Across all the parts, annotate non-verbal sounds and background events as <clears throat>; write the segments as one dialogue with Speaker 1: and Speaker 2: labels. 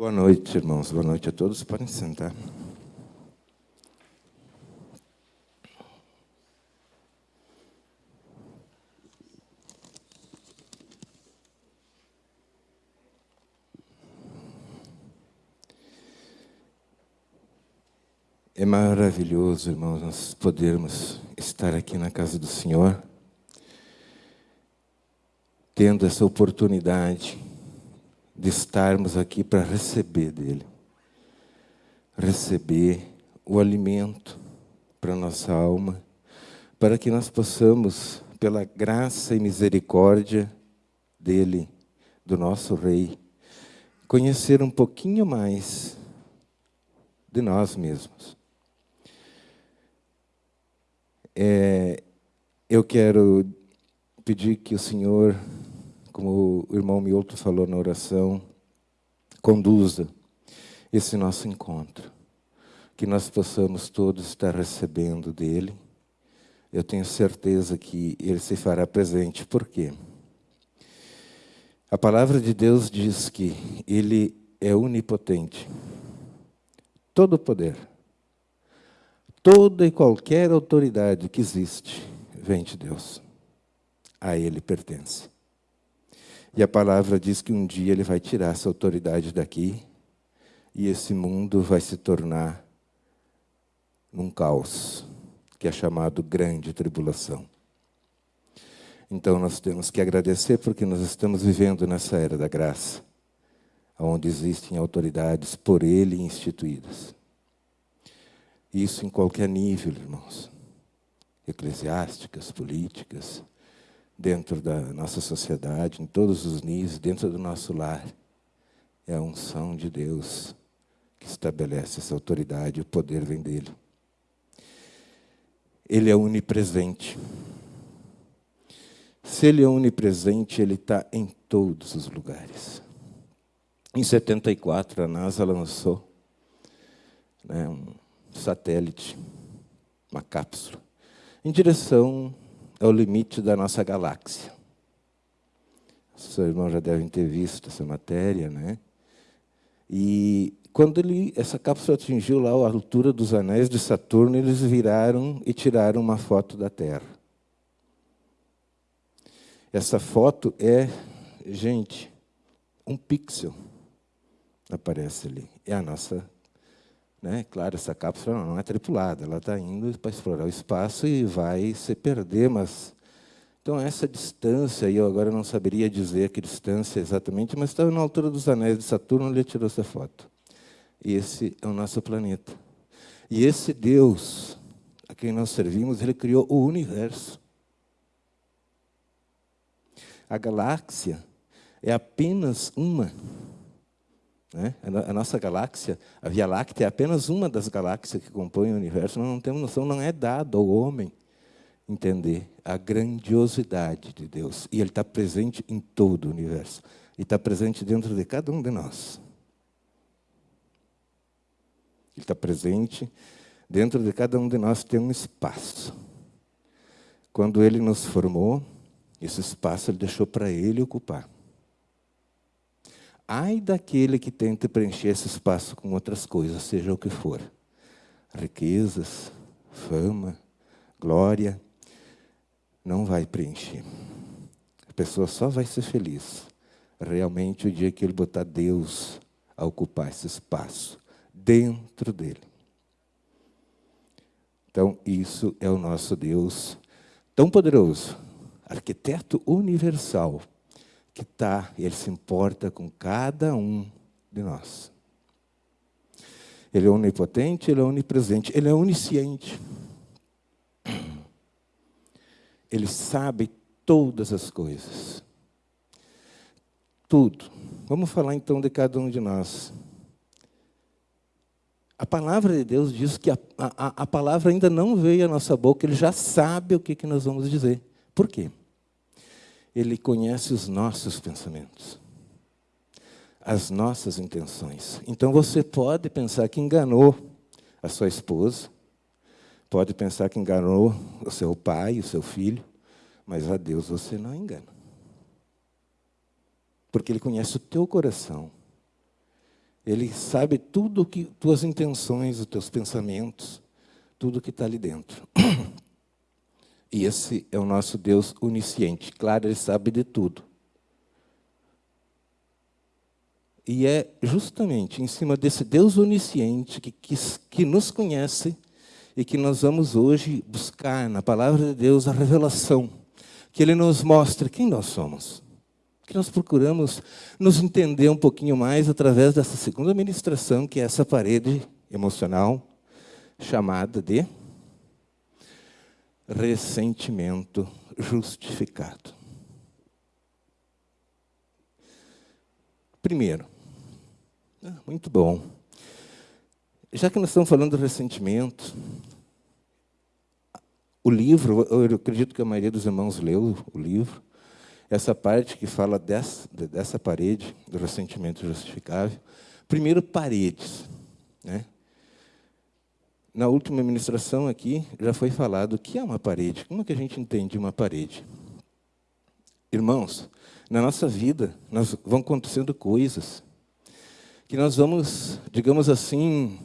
Speaker 1: Boa noite, irmãos. Boa noite a todos. Podem sentar. É maravilhoso, irmãos, nós podermos estar aqui na casa do Senhor, tendo essa oportunidade de estarmos aqui para receber dele, receber o alimento para nossa alma, para que nós possamos, pela graça e misericórdia dele, do nosso Rei, conhecer um pouquinho mais de nós mesmos. É, eu quero pedir que o Senhor como o irmão Mioto falou na oração, conduza esse nosso encontro. Que nós possamos todos estar recebendo dele. Eu tenho certeza que ele se fará presente. Por quê? A palavra de Deus diz que ele é onipotente. Todo poder, toda e qualquer autoridade que existe, vem de Deus. A ele pertence. E a palavra diz que um dia ele vai tirar essa autoridade daqui e esse mundo vai se tornar num caos, que é chamado grande tribulação. Então nós temos que agradecer porque nós estamos vivendo nessa era da graça, onde existem autoridades por ele instituídas. Isso em qualquer nível, irmãos. Eclesiásticas, políticas, dentro da nossa sociedade, em todos os níveis, dentro do nosso lar. É a unção de Deus que estabelece essa autoridade, o poder vem dele. Ele é onipresente. Se ele é onipresente, ele está em todos os lugares. Em 74, a NASA lançou né, um satélite, uma cápsula, em direção é o limite da nossa galáxia. Seus irmãos já devem ter visto essa matéria, né? E quando ele, essa cápsula atingiu lá a altura dos anéis de Saturno, eles viraram e tiraram uma foto da Terra. Essa foto é, gente, um pixel aparece ali. É a nossa né? Claro, essa cápsula não é tripulada, ela está indo para explorar o espaço e vai se perder, mas... Então, essa distância, eu agora não saberia dizer que distância exatamente, mas estava na altura dos anéis de Saturno, ele tirou essa foto. E esse é o nosso planeta. E esse Deus a quem nós servimos, ele criou o universo. A galáxia é apenas uma né? A nossa galáxia, a Via Láctea, é apenas uma das galáxias que compõem o universo. Nós não temos noção, não é dado ao homem entender a grandiosidade de Deus. E Ele está presente em todo o universo. E está presente dentro de cada um de nós. Ele está presente dentro de cada um de nós, tem um espaço. Quando Ele nos formou, esse espaço Ele deixou para Ele ocupar. Ai daquele que tente preencher esse espaço com outras coisas, seja o que for. Riquezas, fama, glória, não vai preencher. A pessoa só vai ser feliz realmente o dia que ele botar Deus a ocupar esse espaço dentro dele. Então, isso é o nosso Deus tão poderoso, arquiteto universal, que está, Ele se importa com cada um de nós. Ele é onipotente, Ele é onipresente, Ele é onisciente. Ele sabe todas as coisas. Tudo. Vamos falar então de cada um de nós. A palavra de Deus diz que a, a, a palavra ainda não veio à nossa boca, Ele já sabe o que, que nós vamos dizer. Por quê? Ele conhece os nossos pensamentos, as nossas intenções. Então você pode pensar que enganou a sua esposa, pode pensar que enganou o seu pai, o seu filho, mas a Deus você não engana. Porque Ele conhece o teu coração. Ele sabe tudo que tuas intenções, os teus pensamentos, tudo que está ali dentro. <clears throat> E esse é o nosso Deus onisciente. Claro, ele sabe de tudo. E é justamente em cima desse Deus onisciente que, que, que nos conhece e que nós vamos hoje buscar na palavra de Deus a revelação, que Ele nos mostra quem nós somos. Que nós procuramos nos entender um pouquinho mais através dessa segunda ministração, que é essa parede emocional chamada de ressentimento justificado. Primeiro, ah, muito bom. Já que nós estamos falando de ressentimento, o livro, eu acredito que a maioria dos irmãos leu o livro, essa parte que fala dessa, dessa parede, do ressentimento justificável. Primeiro, paredes. Né? Na última ministração aqui, já foi falado o que é uma parede. Como que a gente entende uma parede? Irmãos, na nossa vida, nós vão acontecendo coisas que nós vamos, digamos assim,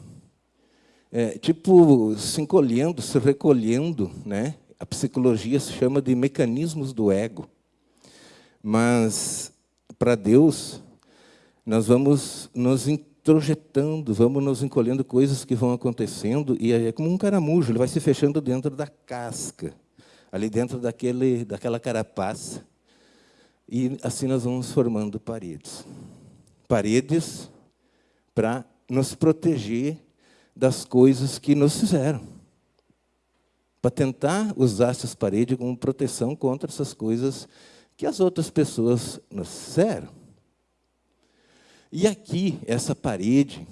Speaker 1: é, tipo, se encolhendo, se recolhendo, né? A psicologia se chama de mecanismos do ego. Mas, para Deus, nós vamos nos introjetando, vamos nos encolhendo coisas que vão acontecendo, e é como um caramujo, ele vai se fechando dentro da casca, ali dentro daquele, daquela carapaça. E assim nós vamos formando paredes. Paredes para nos proteger das coisas que nos fizeram. Para tentar usar essas paredes como proteção contra essas coisas que as outras pessoas nos fizeram. E aqui, essa parede,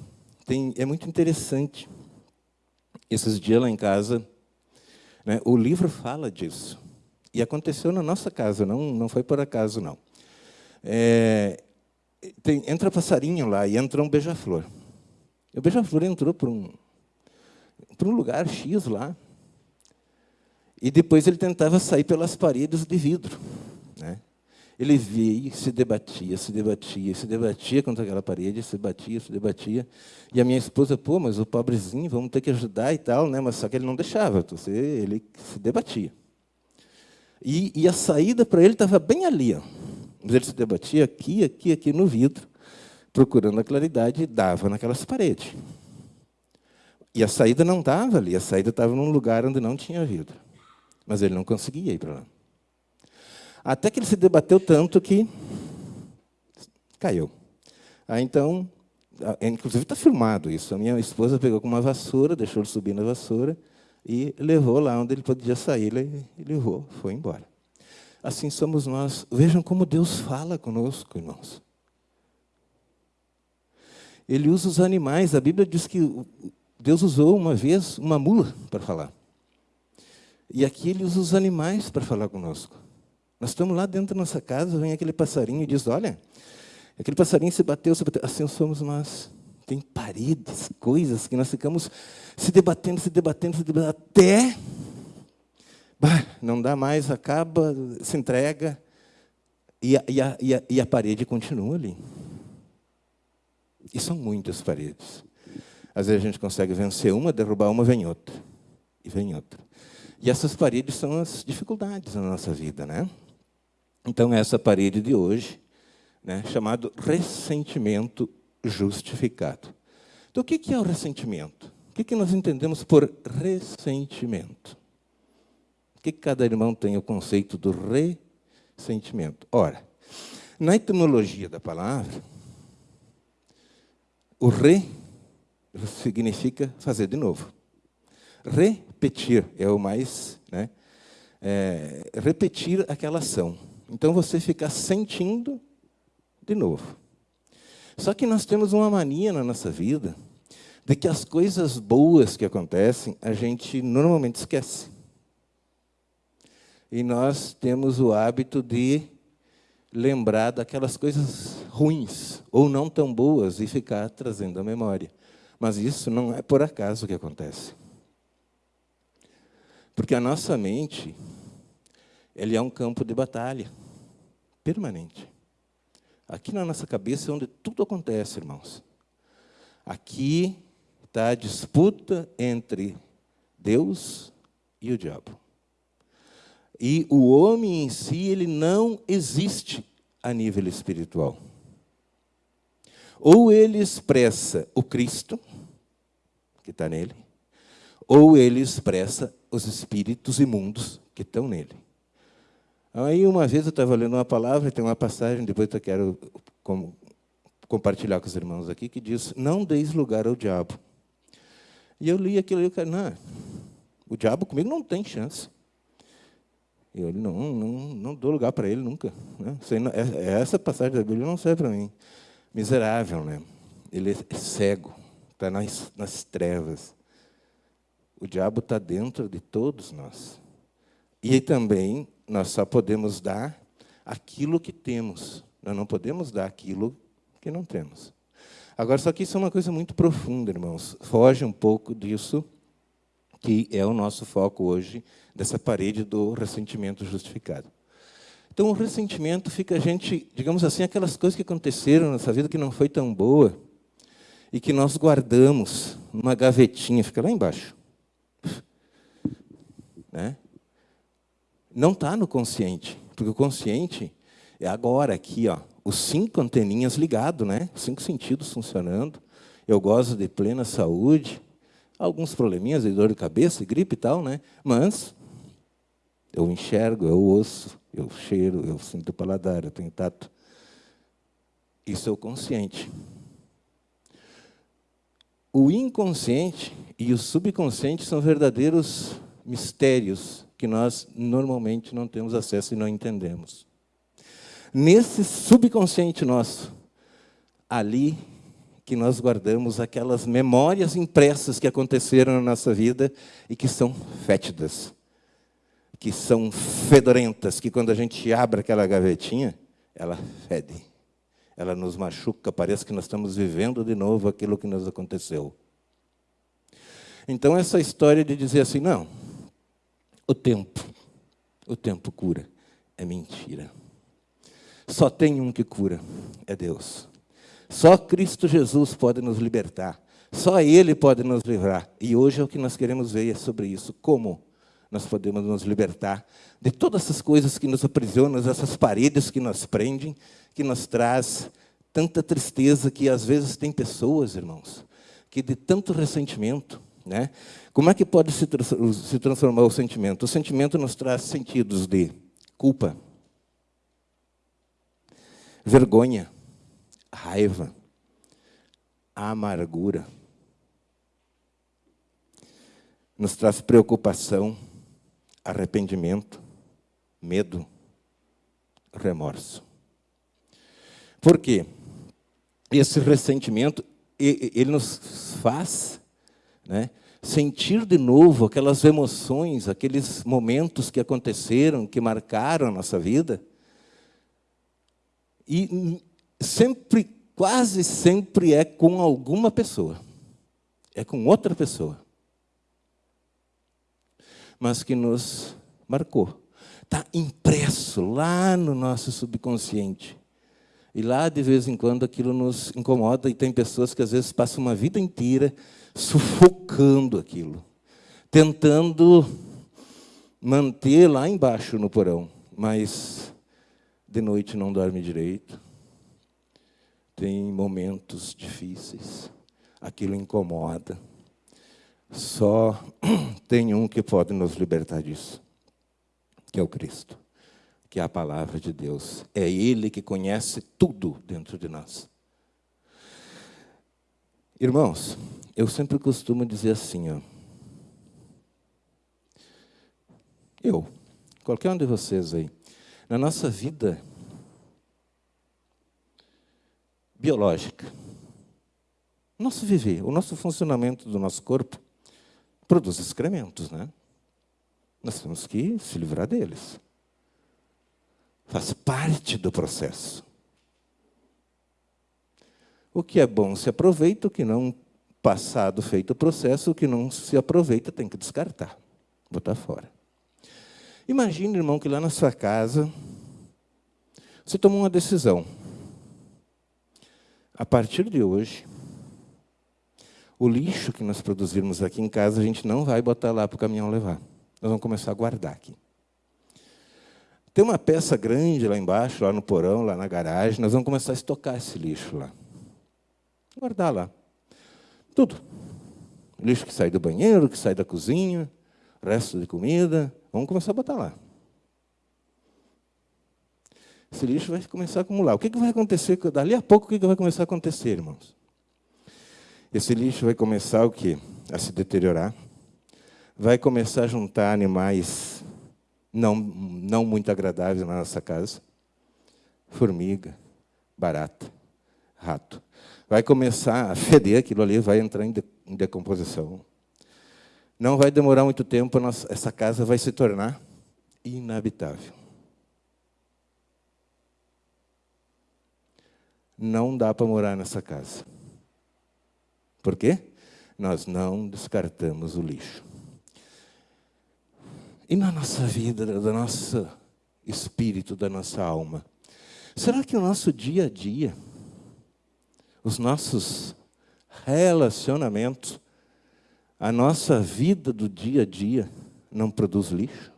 Speaker 1: tem, é muito interessante. Esses dias lá em casa, né, o livro fala disso. E aconteceu na nossa casa, não, não foi por acaso, não. É, tem, entra passarinho lá e entra um beija-flor. O beija-flor entrou para um, um lugar X lá, e depois ele tentava sair pelas paredes de vidro. Né? Ele via, se debatia, se debatia, se debatia contra aquela parede, se batia, se debatia. E a minha esposa, pô, mas o pobrezinho, vamos ter que ajudar e tal, né? mas só que ele não deixava, ele se debatia. E, e a saída para ele estava bem ali. Ó. Mas ele se debatia aqui, aqui, aqui no vidro, procurando a claridade e dava naquelas paredes. E a saída não estava ali, a saída estava num lugar onde não tinha vidro. Mas ele não conseguia ir para lá. Até que ele se debateu tanto que caiu. Aí, então, inclusive está filmado isso. A minha esposa pegou com uma vassoura, deixou ele subir na vassoura e levou lá onde ele podia sair. Ele levou, foi embora. Assim somos nós. Vejam como Deus fala conosco, irmãos. Ele usa os animais. A Bíblia diz que Deus usou uma vez uma mula para falar. E aqui ele usa os animais para falar conosco. Nós estamos lá dentro da nossa casa, vem aquele passarinho e diz, olha, aquele passarinho se bateu, se bateu. Assim somos nós. Tem paredes, coisas que nós ficamos se debatendo, se debatendo, se debatendo, até bah, não dá mais, acaba, se entrega, e a, e, a, e, a, e a parede continua ali. E são muitas paredes. Às vezes a gente consegue vencer uma, derrubar uma, vem outra. E vem outra. E essas paredes são as dificuldades na nossa vida, né? Então, essa parede de hoje, né, chamado ressentimento justificado. Então, o que é o ressentimento? O que nós entendemos por ressentimento? que cada irmão tem o conceito do ressentimento? Ora, na etimologia da palavra, o re significa fazer de novo. Repetir é o mais... Né, é, repetir aquela ação. Então, você fica sentindo de novo. Só que nós temos uma mania na nossa vida de que as coisas boas que acontecem, a gente normalmente esquece. E nós temos o hábito de lembrar daquelas coisas ruins ou não tão boas e ficar trazendo a memória. Mas isso não é por acaso que acontece. Porque a nossa mente, ele é um campo de batalha permanente. Aqui na nossa cabeça é onde tudo acontece, irmãos. Aqui está a disputa entre Deus e o diabo. E o homem em si, ele não existe a nível espiritual. Ou ele expressa o Cristo, que está nele, ou ele expressa os espíritos imundos que estão nele. Aí, uma vez eu estava lendo uma palavra, tem uma passagem, depois eu quero compartilhar com os irmãos aqui, que diz: Não deis lugar ao diabo. E eu li aquilo e eu falei: Não, o diabo comigo não tem chance. Eu não, não, não dou lugar para ele nunca. Né? É, é essa passagem da Bíblia não serve para mim. Miserável, né? Ele é cego, está nas, nas trevas. O diabo está dentro de todos nós. E também nós só podemos dar aquilo que temos. Nós não podemos dar aquilo que não temos. Agora, só que isso é uma coisa muito profunda, irmãos. Foge um pouco disso que é o nosso foco hoje, dessa parede do ressentimento justificado. Então, o ressentimento fica a gente, digamos assim, aquelas coisas que aconteceram nessa vida que não foi tão boa e que nós guardamos numa gavetinha, fica lá embaixo. Né? Não está no consciente, porque o consciente é agora, aqui, ó, os cinco anteninhas ligados, né? os cinco sentidos funcionando. Eu gozo de plena saúde, alguns probleminhas de dor de cabeça, gripe e tal, né? mas eu enxergo, eu ouço, eu cheiro, eu sinto o paladar, eu tenho tato. Isso é o consciente. O inconsciente e o subconsciente são verdadeiros mistérios que nós normalmente não temos acesso e não entendemos. Nesse subconsciente nosso, ali que nós guardamos aquelas memórias impressas que aconteceram na nossa vida e que são fétidas, que são fedorentas, que quando a gente abre aquela gavetinha, ela fede, ela nos machuca, parece que nós estamos vivendo de novo aquilo que nos aconteceu. Então, essa história de dizer assim, não, o tempo, o tempo cura, é mentira. Só tem um que cura, é Deus. Só Cristo Jesus pode nos libertar. Só Ele pode nos livrar. E hoje é o que nós queremos ver é sobre isso. Como nós podemos nos libertar de todas essas coisas que nos aprisionam, essas paredes que nos prendem, que nos traz tanta tristeza que às vezes tem pessoas, irmãos, que de tanto ressentimento, né? Como é que pode se, se transformar o sentimento? O sentimento nos traz sentidos de culpa, vergonha, raiva, amargura. Nos traz preocupação, arrependimento, medo, remorso. Por quê? Esse ressentimento, ele nos faz né, sentir de novo aquelas emoções, aqueles momentos que aconteceram, que marcaram a nossa vida. E sempre, quase sempre é com alguma pessoa. É com outra pessoa. Mas que nos marcou. Está impresso lá no nosso subconsciente. E lá, de vez em quando, aquilo nos incomoda, e tem pessoas que às vezes passam uma vida inteira sufocando aquilo, tentando manter lá embaixo no porão, mas de noite não dorme direito, tem momentos difíceis, aquilo incomoda. Só <clears throat> tem um que pode nos libertar disso, que é o Cristo, que é a palavra de Deus. É Ele que conhece tudo dentro de nós. Irmãos, eu sempre costumo dizer assim, ó, eu, qualquer um de vocês aí, na nossa vida biológica. Nosso viver, o nosso funcionamento do nosso corpo produz excrementos, né? Nós temos que se livrar deles. Faz parte do processo. O que é bom se aproveita, o que não, passado feito o processo, o que não se aproveita tem que descartar, botar fora. Imagine, irmão, que lá na sua casa você tomou uma decisão a partir de hoje, O lixo que nós produzirmos aqui em casa, a gente não vai botar lá para o caminhão levar. Nós vamos começar a guardar aqui. Tem uma peça grande lá embaixo, lá no porão, lá na garagem. Nós vamos começar a estocar esse lixo lá. Guardar lá. Tudo. lixo que sai do banheiro, que sai da cozinha, resto de comida. Vamos começar a botar lá. Esse lixo vai começar a acumular. O que, vai acontecer? Dali a pouco, o que, que vai começar a acontecer, irmãos? Esse lixo vai começar o quê? A se deteriorar. Vai começar a juntar animais não, não muito agradáveis na nossa casa. Formiga, barata, rato. Vai começar a feder aquilo ali, vai entrar em, decomposição. Não vai demorar muito tempo, nossa, essa casa vai se tornar inabitável. Não dá para morar nessa casa. Por quê? Nós não descartamos o lixo. E na nossa vida, do nosso espírito, da nossa alma? Será que o nosso dia a dia, os nossos relacionamentos, a nossa vida do dia a dia não produz lixo?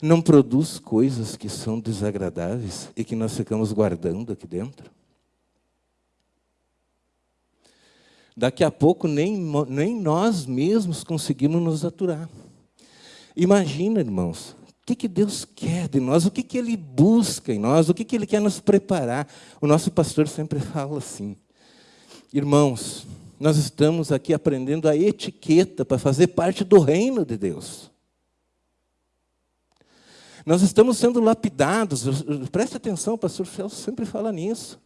Speaker 1: Não produz coisas que são desagradáveis e que nós ficamos guardando aqui dentro? Daqui a pouco nem, nem nós mesmos conseguimos nos aturar. Imagina, irmãos, que, que Deus quer de nós, o que, que Ele busca em nós, o que, que Ele quer nos preparar. O nosso pastor sempre <laughs> fala assim, irmãos, nós estamos aqui aprendendo a etiqueta para fazer parte do reino de Deus. Nós estamos sendo lapidados, preste atenção, o pastor Celso sempre fala nisso.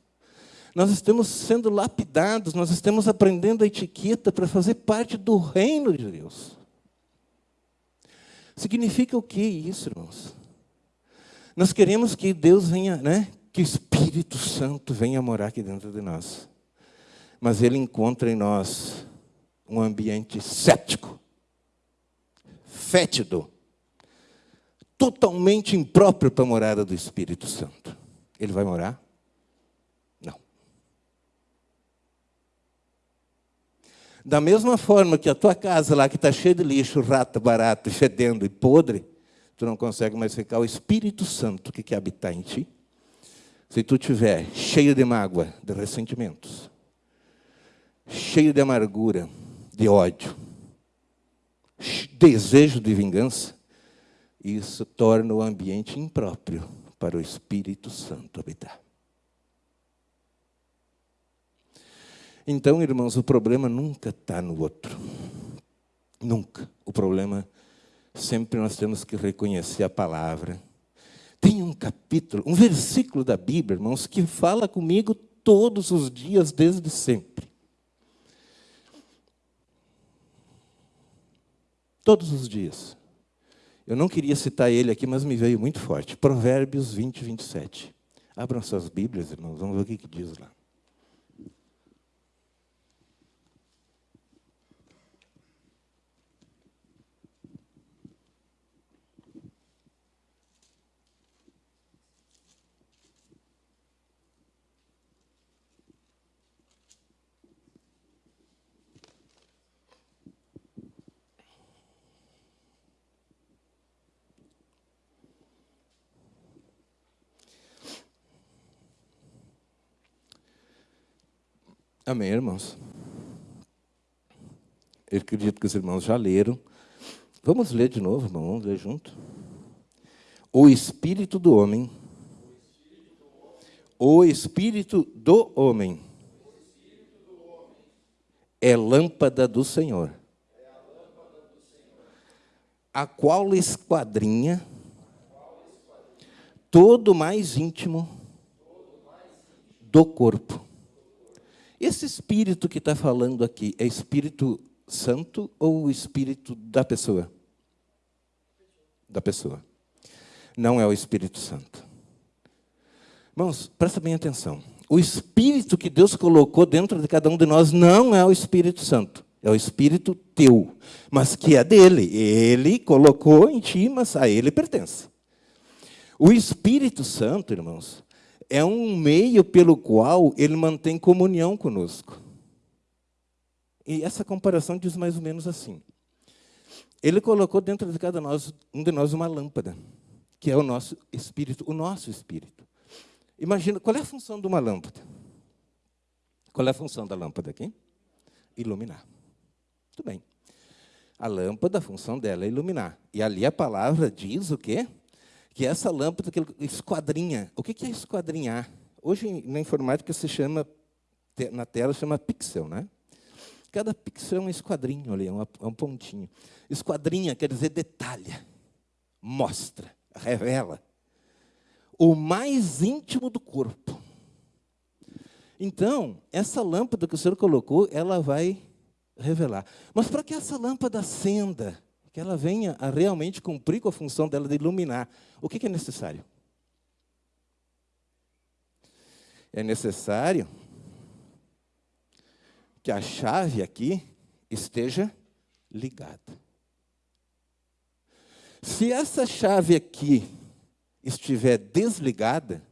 Speaker 1: Nós estamos sendo lapidados, nós estamos aprendendo a etiqueta para fazer parte do reino de Deus. Significa o que isso, irmãos? Nós queremos que Deus venha, né? que o Espírito Santo venha morar aqui dentro de nós. Mas Ele encontra em nós um ambiente cético, fétido, totalmente impróprio para a morada do Espírito Santo. Ele vai morar? Da mesma forma que a tua casa lá, que está cheia de lixo, rato, barato, fedendo e podre, tu não consegue mais ficar o Espírito Santo que quer habitar em ti. Se tu tiver cheio de mágoa, de ressentimentos, cheio de amargura, de ódio, desejo de vingança, isso torna o ambiente impróprio para o Espírito Santo habitar. Então, irmãos, o problema nunca está no outro. Nunca. O problema, sempre nós temos que reconhecer a palavra. Tem um capítulo, um versículo da Bíblia, irmãos, que fala comigo todos os dias, desde sempre. Todos os dias. Eu não queria citar ele aqui, mas me veio muito forte. Provérbios 20, 27. Abram suas Bíblias, irmãos, vamos ver o que, que diz lá. Amém, irmãos? Eu acredito que os irmãos já leram. Vamos ler de novo, irmão? Vamos ler junto? O espírito do homem. O espírito do homem. É lâmpada do Senhor. A qual esquadrinha todo mais íntimo do corpo esse espírito que está falando aqui é Espírito Santo ou o Espírito da pessoa? Da pessoa. Não é o Espírito Santo. Irmãos, presta bem atenção. O Espírito que Deus colocou dentro de cada um de nós não é o Espírito Santo. É o Espírito teu, mas que é dele. Ele colocou em ti, mas a ele pertence. O Espírito Santo, irmãos, é um meio pelo qual ele mantém comunhão conosco. E essa comparação diz mais ou menos assim. Ele colocou dentro de cada nós, um de nós uma lâmpada, que é o nosso espírito, o nosso espírito. Imagina, qual é a função de uma lâmpada? Qual é a função da lâmpada aqui? Iluminar. Muito bem. A lâmpada, a função dela é iluminar. E ali a palavra diz o quê? Que essa lâmpada que esquadrinha. O que é esquadrinhar? Hoje, na informática, se chama, na tela, chama pixel, né? Cada pixel é um esquadrinho ali, é um, é pontinho. Esquadrinha quer dizer detalha, mostra, revela. O mais íntimo do corpo. Então, essa lâmpada que o Senhor colocou, ela vai revelar. Mas para que essa lâmpada acenda, que ela venha a realmente cumprir com a função dela de iluminar, o que é necessário? É necessário que a chave aqui esteja ligada. Se essa chave aqui estiver desligada,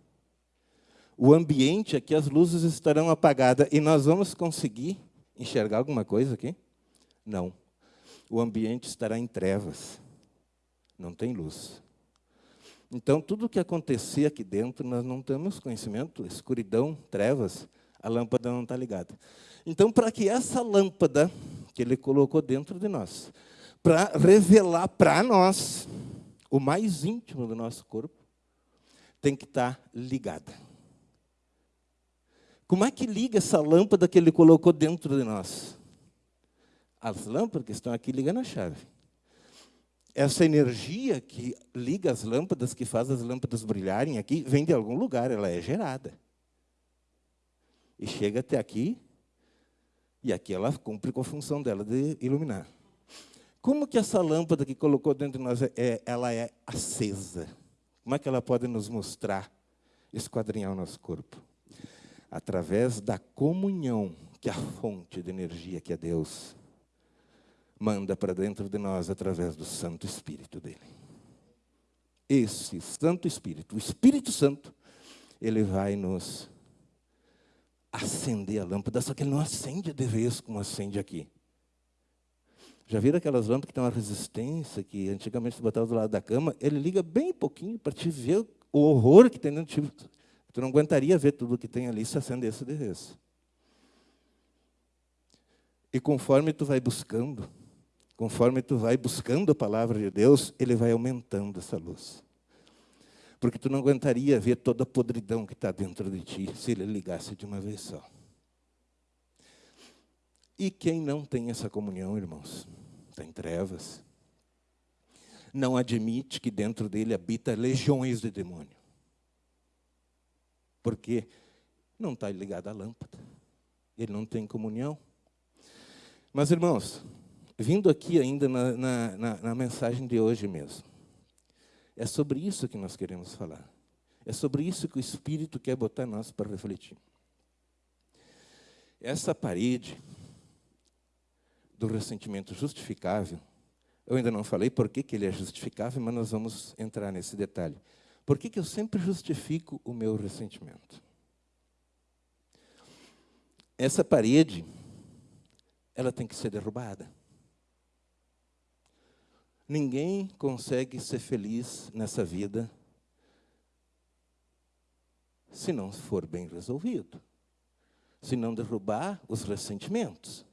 Speaker 1: o ambiente aqui, as luzes estarão apagadas e nós vamos conseguir enxergar alguma coisa aqui? Não. O ambiente estará em trevas. Não tem luz. Então, tudo o que acontecer aqui dentro, nós não temos conhecimento, escuridão, trevas, a lâmpada não está ligada. Então, para que essa lâmpada que ele colocou dentro de nós, para revelar para nós o mais íntimo do nosso corpo, tem que estar tá ligada. Como é que liga essa lâmpada que ele colocou dentro de nós? As lâmpadas que estão aqui ligam na chave. Essa energia que liga as lâmpadas, que faz as lâmpadas brilharem aqui, vem de algum lugar, ela é gerada. E chega até aqui, e aqui ela cumpre com a função dela de iluminar. Como que essa lâmpada que colocou dentro de nós, é, ela é acesa? Como é que ela pode nos mostrar, esquadrinhar o nosso corpo? através da comunhão que a fonte de energia que é Deus manda para dentro de nós através do Santo Espírito dele. Esse Santo Espírito, o Espírito Santo, ele vai nos acender a lâmpada, só que ele não acende de vez como acende aqui. Já viram aquelas lâmpadas que têm uma resistência, que antigamente se botava do lado da cama? Ele liga bem pouquinho para te ver o horror que tem dentro de Tu não aguentaria ver tudo que tem ali se acendesse de vez. E conforme tu vai buscando, conforme tu vai buscando a palavra de Deus, ele vai aumentando essa luz. Porque tu não aguentaria ver toda a podridão que está dentro de ti se ele ligasse de uma vez só. E quem não tem essa comunhão, irmãos, está em trevas. Não admite que dentro dele habita legiões de demônio porque não está ligado à lâmpada. Ele não tem comunhão. Mas, irmãos, vindo aqui ainda na, na, na, na mensagem de hoje mesmo, é sobre isso que nós queremos falar. É sobre isso que o Espírito quer botar nós para refletir. Essa parede do ressentimento justificável, eu ainda não falei por que, que ele é justificável, mas nós vamos entrar nesse detalhe. Por que, que eu sempre justifico o meu ressentimento? Essa parede, ela tem que ser derrubada. Ninguém consegue ser feliz nessa vida se não for bem resolvido. Se não derrubar os ressentimentos,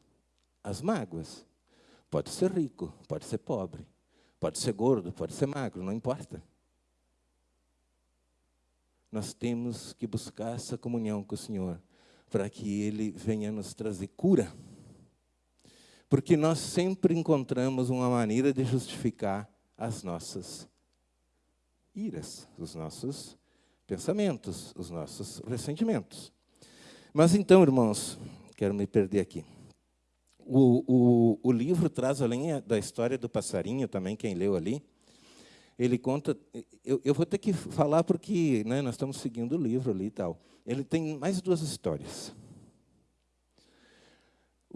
Speaker 1: as mágoas. Pode ser rico, pode ser pobre, pode ser gordo, pode ser magro, não importa nós temos que buscar essa comunhão com o Senhor, para que Ele venha nos trazer cura. Porque nós sempre encontramos uma maneira de justificar as nossas iras, os nossos pensamentos, os nossos ressentimentos. Mas então, irmãos, quero me perder aqui. O, o, o livro traz, além da história do passarinho, também, quem leu ali, ele conta. Eu, eu vou ter que falar porque né, nós estamos seguindo o livro ali e tal. Ele tem mais duas histórias.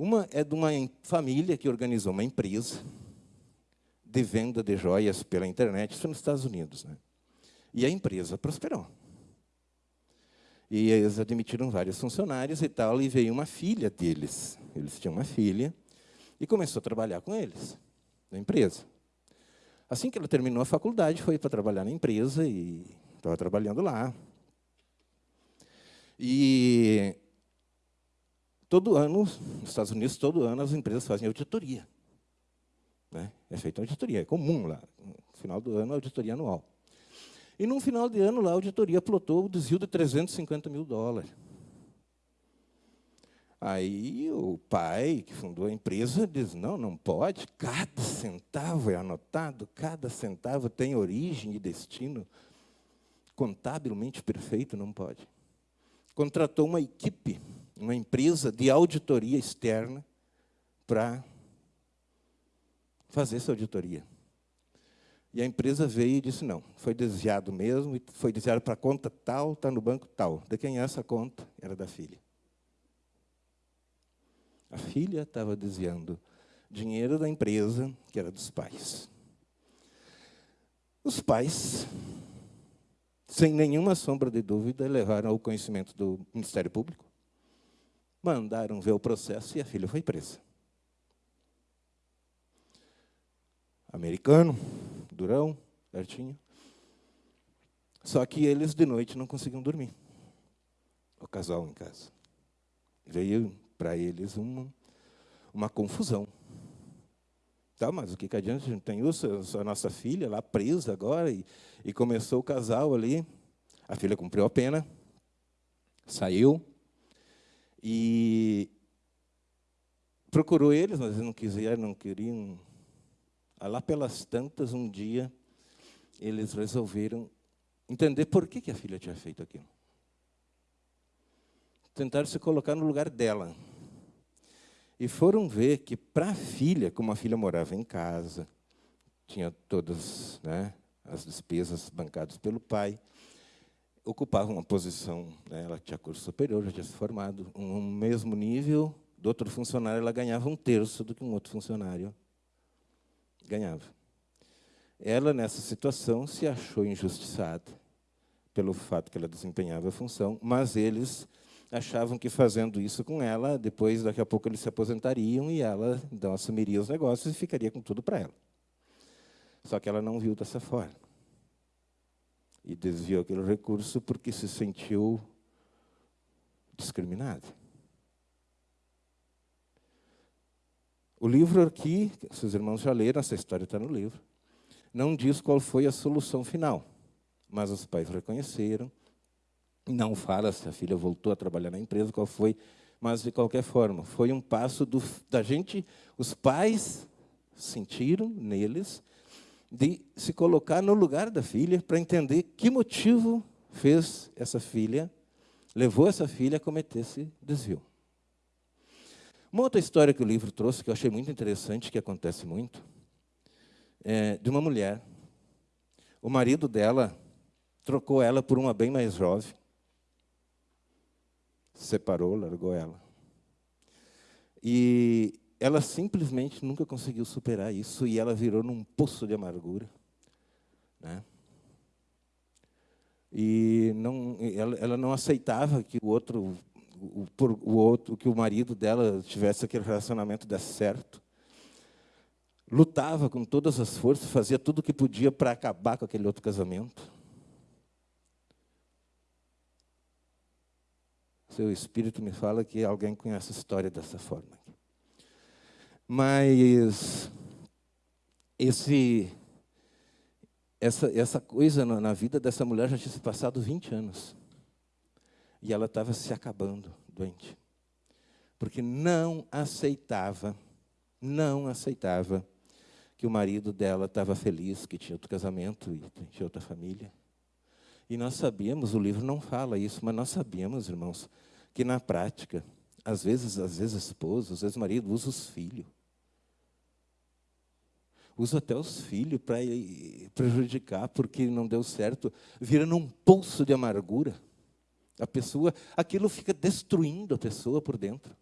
Speaker 1: Uma é de uma família que organizou uma empresa de venda de joias pela internet, isso nos Estados Unidos. Né? E a empresa prosperou. E eles admitiram vários funcionários e tal, e veio uma filha deles. Eles tinham uma filha, e começou a trabalhar com eles, na empresa. Assim que ela terminou a faculdade, foi para trabalhar na empresa e estava trabalhando lá. E todo ano, nos Estados Unidos, todo ano as empresas fazem auditoria. Né? É feita auditoria, é comum lá. No final do ano, auditoria anual. E, no final de ano, lá, a auditoria plotou o desvio de 350 mil dólares. Aí o pai, que fundou a empresa, diz, não, não pode, cada centavo é anotado, cada centavo tem origem e destino contabilmente perfeito, não pode. Contratou uma equipe, uma empresa de auditoria externa para fazer essa auditoria. E a empresa veio e disse, não, foi desviado mesmo, foi desviado para a conta tal, está no banco tal. De quem é essa conta? Era da filha. A filha estava desviando dinheiro da empresa, que era dos pais. Os pais, sem nenhuma sombra de dúvida, levaram ao conhecimento do Ministério Público, mandaram ver o processo e a filha foi presa. Americano, durão, certinho. Só que eles, de noite, não conseguiam dormir. O casal em casa. Veio para eles uma, uma confusão. Tá, mas o que, que adianta? A gente tem isso, a nossa filha lá presa agora, e, e começou o casal ali. A filha cumpriu a pena, saiu, e procurou eles, mas eles não quiseram, não queriam Lá pelas tantas, um dia, eles resolveram entender por que, que a filha tinha feito aquilo. Tentaram se colocar no lugar dela. E foram ver que, para a filha, como a filha morava em casa, tinha todas né, as despesas bancadas pelo pai, ocupava uma posição, né, ela tinha curso superior, já tinha se formado, um mesmo nível do outro funcionário, ela ganhava um terço do que um outro funcionário ganhava. Ela, nessa situação, se achou injustiçada pelo fato que ela desempenhava a função, mas eles achavam que fazendo isso com ela, depois, daqui a pouco, eles se aposentariam e ela então assumiria os negócios e ficaria com tudo para ela. Só que ela não viu dessa forma. E desviou aquele recurso porque se sentiu discriminada. O livro aqui, seus irmãos já leram, essa história está no livro, não diz qual foi a solução final, mas os pais reconheceram, não fala se a filha voltou a trabalhar na empresa, qual foi, mas, de qualquer forma, foi um passo do, da gente, os pais sentiram neles, de se colocar no lugar da filha para entender que motivo fez essa filha, levou essa filha a cometer esse desvio. Uma outra história que o livro trouxe, que eu achei muito interessante, que acontece muito, é de uma mulher. O marido dela trocou ela por uma bem mais jovem. Separou, largou ela. E ela simplesmente nunca conseguiu superar isso e ela virou num poço de amargura. Né? E não, ela, ela não aceitava que o outro o, o outro, que o marido dela tivesse aquele relacionamento desse certo. Lutava com todas as forças, fazia tudo o que podia para acabar com aquele outro casamento. Seu espírito me fala que alguém conhece a história dessa forma. Mas esse, essa, essa coisa na vida dessa mulher já tinha se passado 20 anos. E ela estava se acabando, doente. Porque não aceitava, não aceitava que o marido dela estava feliz, que tinha outro casamento e tinha outra família. E nós sabíamos, o livro não fala isso, mas nós sabíamos, irmãos, que na prática, às vezes, às vezes esposa, às vezes marido usa os filhos. Usa até os filhos para prejudicar, porque não deu certo, vira num pulso de amargura. A pessoa, aquilo fica destruindo a pessoa por dentro.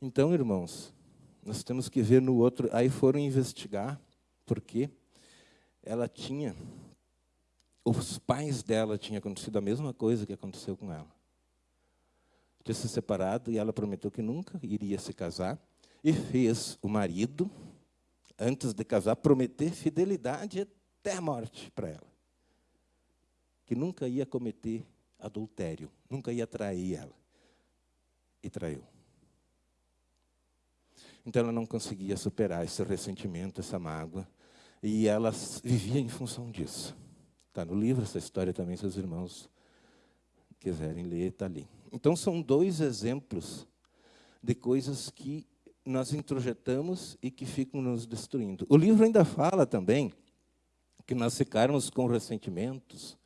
Speaker 1: Então, irmãos, nós temos que ver no outro. Aí foram investigar, porque ela tinha os pais dela tinham acontecido a mesma coisa que aconteceu com ela. Tinha se separado e ela prometeu que nunca iria se casar e fez o marido, antes de casar, prometer fidelidade até a morte para ela. Que nunca ia cometer adultério, nunca ia trair ela. E traiu. Então ela não conseguia superar esse ressentimento, essa mágoa, e ela vivia em função disso. Está no livro essa história também, se os irmãos quiserem ler, está ali. Então, são dois exemplos de coisas que nós introjetamos e que ficam nos destruindo. O livro ainda fala também que nós ficarmos com ressentimentos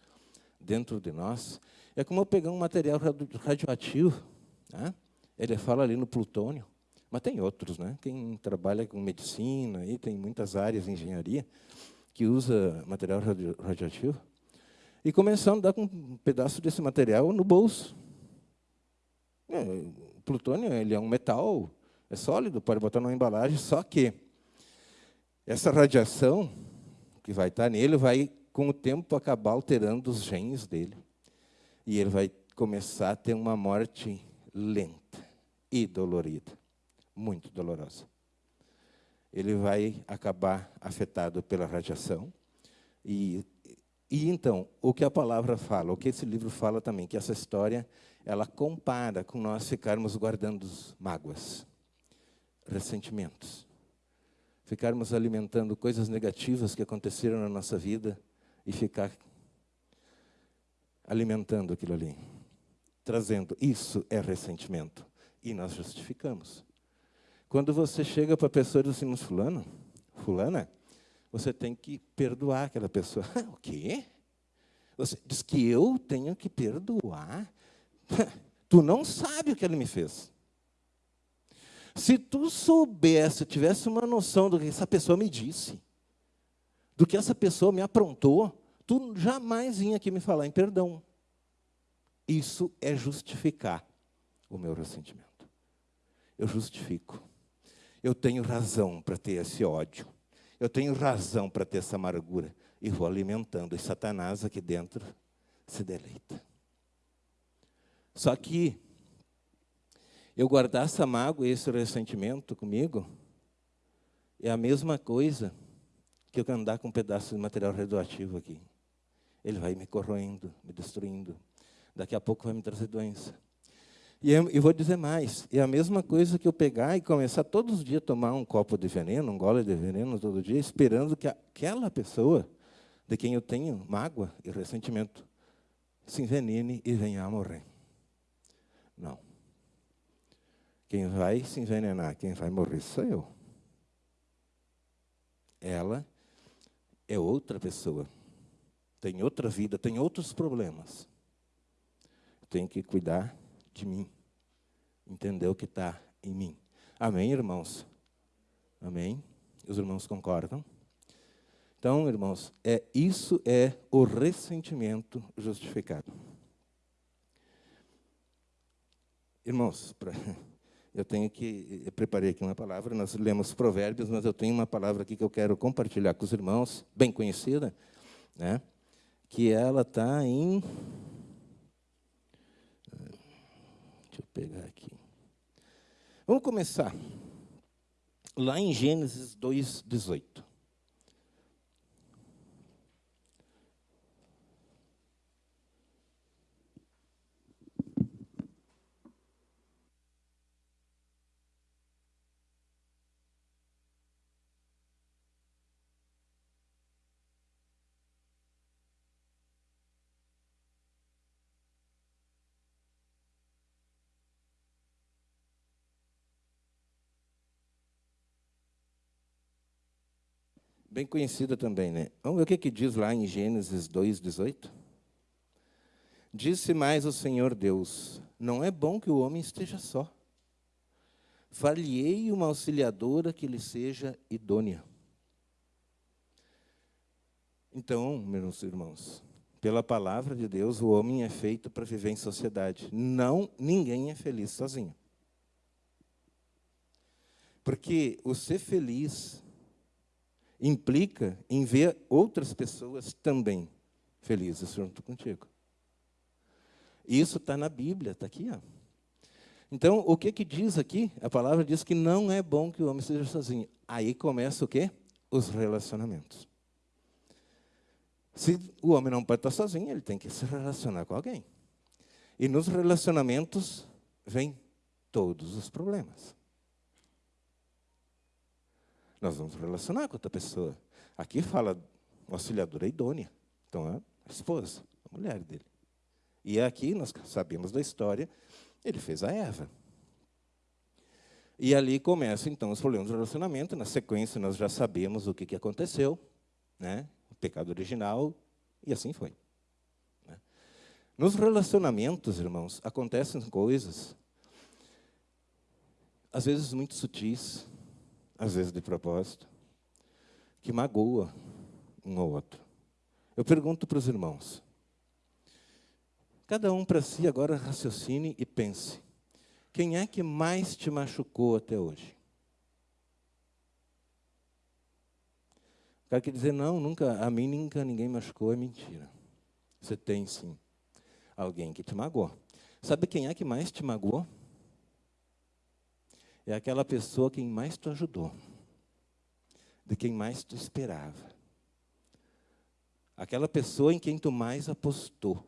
Speaker 1: dentro de nós. É como pegar um material radioativo. Né? Ele fala ali no plutônio, mas tem outros. Né? Quem trabalha com medicina, e tem muitas áreas de engenharia, que usa material radioativo, e começando a andar com um pedaço desse material no bolso. É, o plutônio ele é um metal, é sólido, pode botar numa embalagem, só que essa radiação que vai estar nele vai, com o tempo, acabar alterando os genes dele. E ele vai começar a ter uma morte lenta e dolorida, muito dolorosa ele vai acabar afetado pela radiação. E, e então, o que a palavra fala, o que esse livro fala também, que essa história, ela compara com nós ficarmos guardando mágoas, ressentimentos, ficarmos alimentando coisas negativas que aconteceram na nossa vida e ficar alimentando aquilo ali, trazendo. Isso é ressentimento. E nós justificamos. Quando você chega para a pessoa e diz assim, fulano, fulana, você tem que perdoar aquela pessoa. <laughs> o quê? Você diz que eu tenho que perdoar? <laughs> tu não sabe o que ele me fez. Se tu soubesse, tivesse uma noção do que essa pessoa me disse, do que essa pessoa me aprontou, tu jamais vinha aqui me falar em perdão. Isso é justificar o meu ressentimento. Eu justifico. Eu tenho razão para ter esse ódio. Eu tenho razão para ter essa amargura. E vou alimentando. E Satanás aqui dentro se deleita. Só que eu guardar essa mágoa e esse ressentimento comigo é a mesma coisa que eu andar com um pedaço de material radioativo aqui. Ele vai me corroendo, me destruindo. Daqui a pouco vai me trazer doença. E eu, eu, vou dizer mais, é a mesma coisa que eu pegar e começar todos os dias a tomar um copo de veneno, um gole de veneno todo dia, esperando que aquela pessoa de quem eu tenho mágoa e ressentimento se envenene e venha a morrer. Não. Quem vai se envenenar, quem vai morrer sou eu. Ela é outra pessoa. Tem outra vida, tem outros problemas. Tem que cuidar de mim. Entender o que está em mim. Amém, irmãos? Amém? Os irmãos concordam? Então, irmãos, é, isso é o ressentimento justificado. Irmãos, pra, <laughs> eu tenho que. Eu preparei aqui uma palavra, nós lemos provérbios, mas eu tenho uma palavra aqui que eu quero compartilhar com os irmãos, bem conhecida, né? que ela está em Deixa eu pegar aqui. Vamos começar. Lá em Gênesis 2,18. Bem conhecida também, né? Vamos ver o que, que diz lá em Gênesis 2,18? Disse mais o Senhor Deus: Não é bom que o homem esteja só. Falhei uma auxiliadora que lhe seja idônea. Então, meus irmãos, pela palavra de Deus, o homem é feito para viver em sociedade. Não, ninguém é feliz sozinho. Porque o ser feliz implica em ver outras pessoas também felizes junto contigo. Isso está na Bíblia, está aqui. Ó. Então, o que, que diz aqui? A palavra diz que não é bom que o homem seja sozinho. Aí começa o quê? Os relacionamentos. Se o homem não pode estar sozinho, ele tem que se relacionar com alguém. E nos relacionamentos vem todos os problemas. Nós vamos relacionar com outra pessoa. Aqui fala auxiliadora idônea. Então, é a esposa, a mulher dele. E aqui nós sabemos da história, ele fez a Eva. E ali começam, então, os problemas do relacionamento. Na sequência, nós já sabemos o que, que aconteceu. Né? O pecado original, e assim foi. Né? Nos relacionamentos, irmãos, acontecem coisas, às vezes muito sutis, às vezes de propósito, que magoa um ou outro. Eu pergunto para os irmãos, cada um para si agora raciocine e pense, quem é que mais te machucou até hoje? O cara quer dizer, não, nunca, a mim nunca ninguém machucou, é mentira. Você tem sim alguém que te magoou. Sabe quem é que mais te magoou? É aquela pessoa quem mais te ajudou, de quem mais tu esperava. Aquela pessoa em quem tu mais apostou.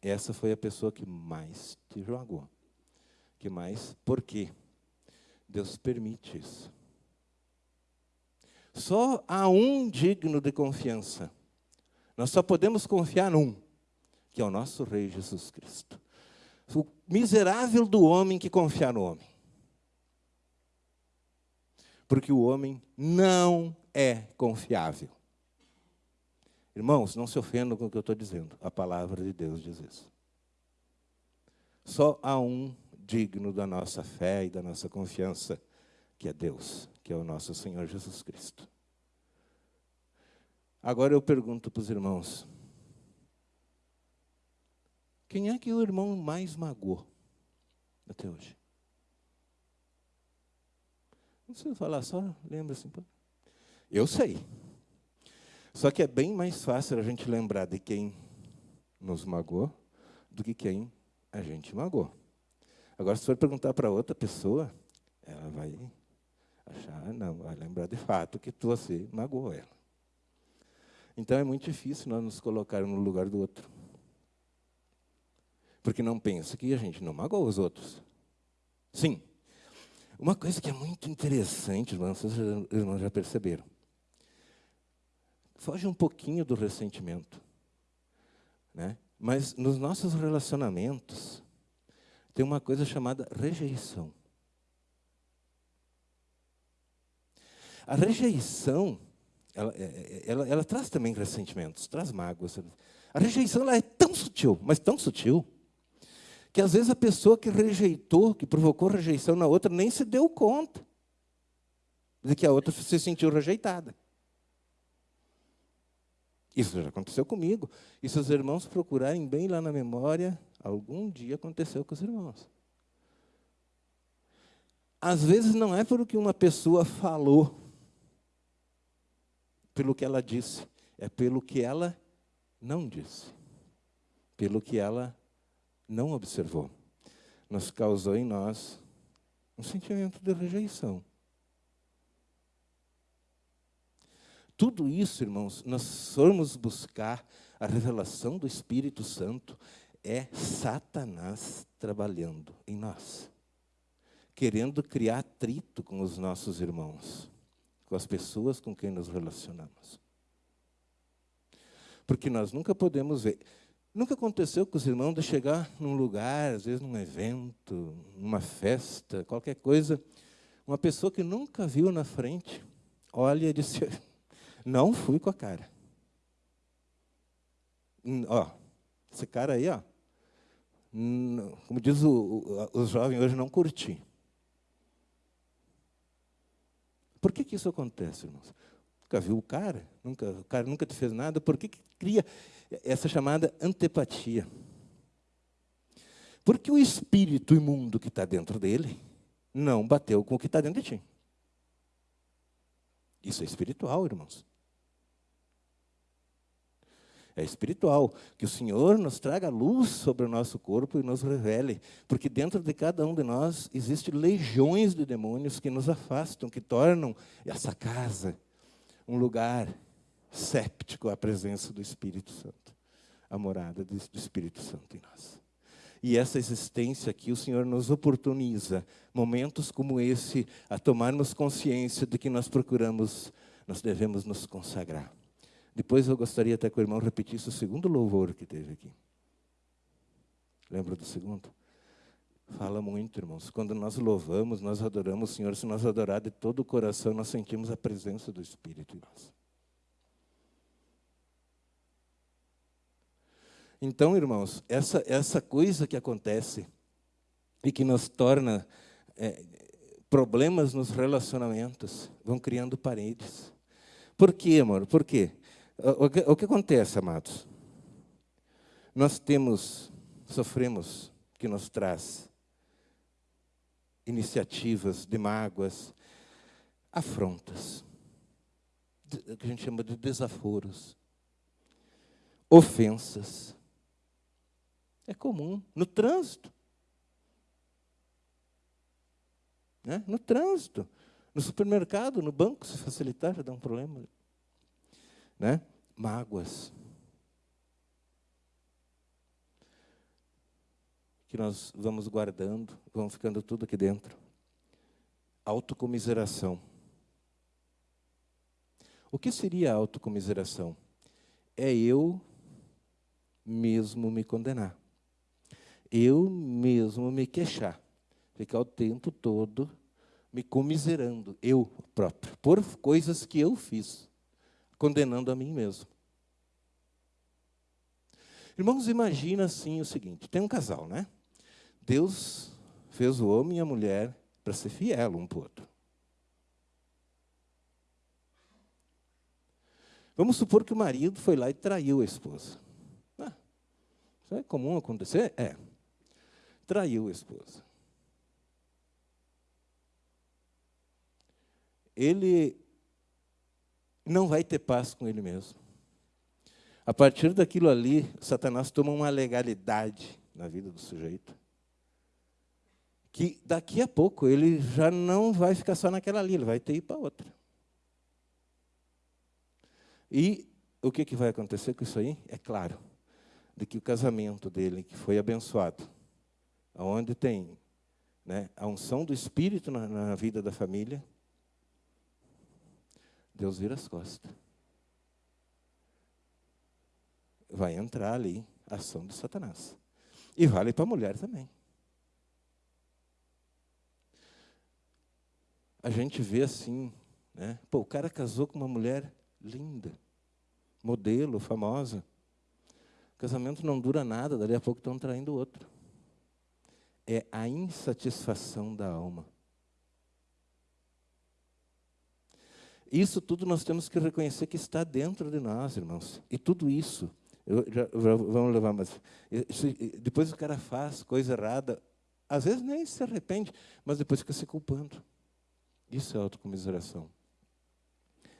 Speaker 1: Essa foi a pessoa que mais te jogou. Que mais? Por quê? Deus permite isso. Só há um digno de confiança. Nós só podemos confiar num, que é o nosso Rei Jesus Cristo. O miserável do homem que confia no homem. Porque o homem não é confiável. Irmãos, não se ofendam com o que eu estou dizendo. A palavra de Deus diz isso. Só há um digno da nossa fé e da nossa confiança, que é Deus, que é o nosso Senhor Jesus Cristo. Agora eu pergunto para os irmãos: quem é que o irmão mais magoou até hoje? Não precisa falar, só lembra assim. Eu sei. Só que é bem mais fácil a gente lembrar de quem nos magoou do que quem a gente magoou. Agora, se for perguntar para outra pessoa, ela vai achar, não, vai lembrar de fato que você magoou ela. Então é muito difícil nós nos colocarmos no lugar do outro. Porque não pensa que a gente não magoa os outros. Sim. Uma coisa que é muito interessante, irmãos, vocês irmãos já perceberam. Foge um pouquinho do ressentimento. Né? Mas nos nossos relacionamentos, tem uma coisa chamada rejeição. A rejeição, ela, é, é, ela, ela, traz também ressentimentos, traz mágoas. A rejeição ela é tão sutil, mas tão sutil, que às vezes a pessoa que rejeitou, que provocou rejeição na outra, nem se deu conta de que a outra se sentiu rejeitada. Isso já aconteceu comigo. E se os irmãos procurarem bem lá na memória, algum dia aconteceu com os irmãos. Às vezes não é pelo que uma pessoa falou, pelo que ela disse, é pelo que ela não disse, pelo que ela não observou, nos causou em nós um sentimento de rejeição. Tudo isso, irmãos, nós formos buscar a revelação do Espírito Santo, é Satanás trabalhando em nós, querendo criar atrito com os nossos irmãos, com as pessoas com quem nos relacionamos. Porque nós nunca podemos ver. Nunca aconteceu com os irmãos de chegar num lugar, às vezes num evento, numa festa, qualquer coisa, uma pessoa que nunca viu na frente, olha e diz: <laughs> Não fui com a cara. Hum, ó, esse cara aí, ó, como diz o, o, os jovens hoje, não curti. Por que, que isso acontece, irmãos? Nunca viu o cara, nunca, o cara nunca te fez nada, por que, que cria essa chamada antipatia. Porque o espírito imundo que está dentro dele não bateu com o que está dentro de ti. Isso é espiritual, irmãos. é espiritual. Que o Senhor nos traga luz sobre o nosso corpo e nos revele, porque dentro de cada um de nós existem legiões de demônios que nos afastam, que tornam essa casa um lugar séptico à presença do Espírito Santo, a morada do Espírito Santo em nós. E essa existência aqui, o Senhor nos oportuniza, momentos como esse, a tomarmos consciência de que nós procuramos, nós devemos nos consagrar. Depois eu gostaria até que o irmão repetisse o segundo louvor que teve aqui. Lembra do segundo? Fala muito, irmãos. Quando nós louvamos, nós adoramos o Senhor. Se nós adorar de todo o coração, nós sentimos a presença do Espírito em nós. Então, irmãos, essa, essa coisa que acontece e que nos torna é, problemas nos relacionamentos, vão criando paredes. Por quê, amor? Por quê? O que, o que acontece, amados? Nós temos, sofremos, que nos traz iniciativas de mágoas, afrontas, o que a gente chama de desaforos, ofensas. É comum no trânsito. Né? No trânsito, no supermercado, no banco, se facilitar, já dá um problema. Né? Mágoas. Que nós vamos guardando, vão ficando tudo aqui dentro. Autocomiseração. O que seria autocomiseração? É eu mesmo me condenar eu mesmo me queixar, ficar o tempo todo me comiserando, eu próprio, por coisas que eu fiz, condenando a mim mesmo. Irmãos, imagina assim o seguinte: tem um casal, né? Deus fez o homem e a mulher para ser fiel um para o outro. Vamos supor que o marido foi lá e traiu a esposa. Ah, isso é comum acontecer? É traiu a esposa. Ele não vai ter paz com ele mesmo. A partir daquilo ali, Satanás toma uma legalidade na vida do sujeito. Que daqui a pouco ele já não vai ficar só naquela ali, ele vai ter ir para outra. E o que, que vai acontecer com isso aí? É claro, de que o casamento dele, que foi abençoado, onde tem né, a unção do Espírito na, na vida da família, Deus vira as costas. Vai entrar ali a ação de Satanás. E vale para a mulher também. A gente vê assim, né? Pô, o cara casou com uma mulher linda, modelo, famosa. O casamento não dura nada, dali a pouco estão traindo o outro é a insatisfação da alma. Isso tudo nós temos que reconhecer que está dentro de nós, irmãos. E tudo isso, eu, já, vamos levar mais. Depois o cara faz coisa errada, às vezes nem se arrepende, mas depois fica se culpando. Isso é autocomiseração.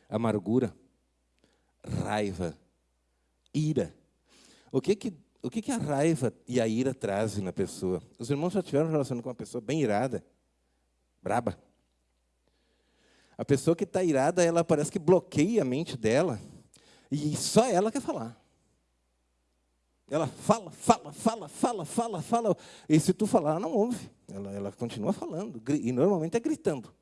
Speaker 1: Amargura, raiva, ira. O que que o que, que a raiva e a ira trazem na pessoa? Os irmãos já tiveram relação com uma pessoa bem irada, braba. A pessoa que está irada, ela parece que bloqueia a mente dela e só ela quer falar. Ela fala, fala, fala, fala, fala, fala. E se tu falar, ela não ouve. Ela, ela continua falando. E normalmente é gritando.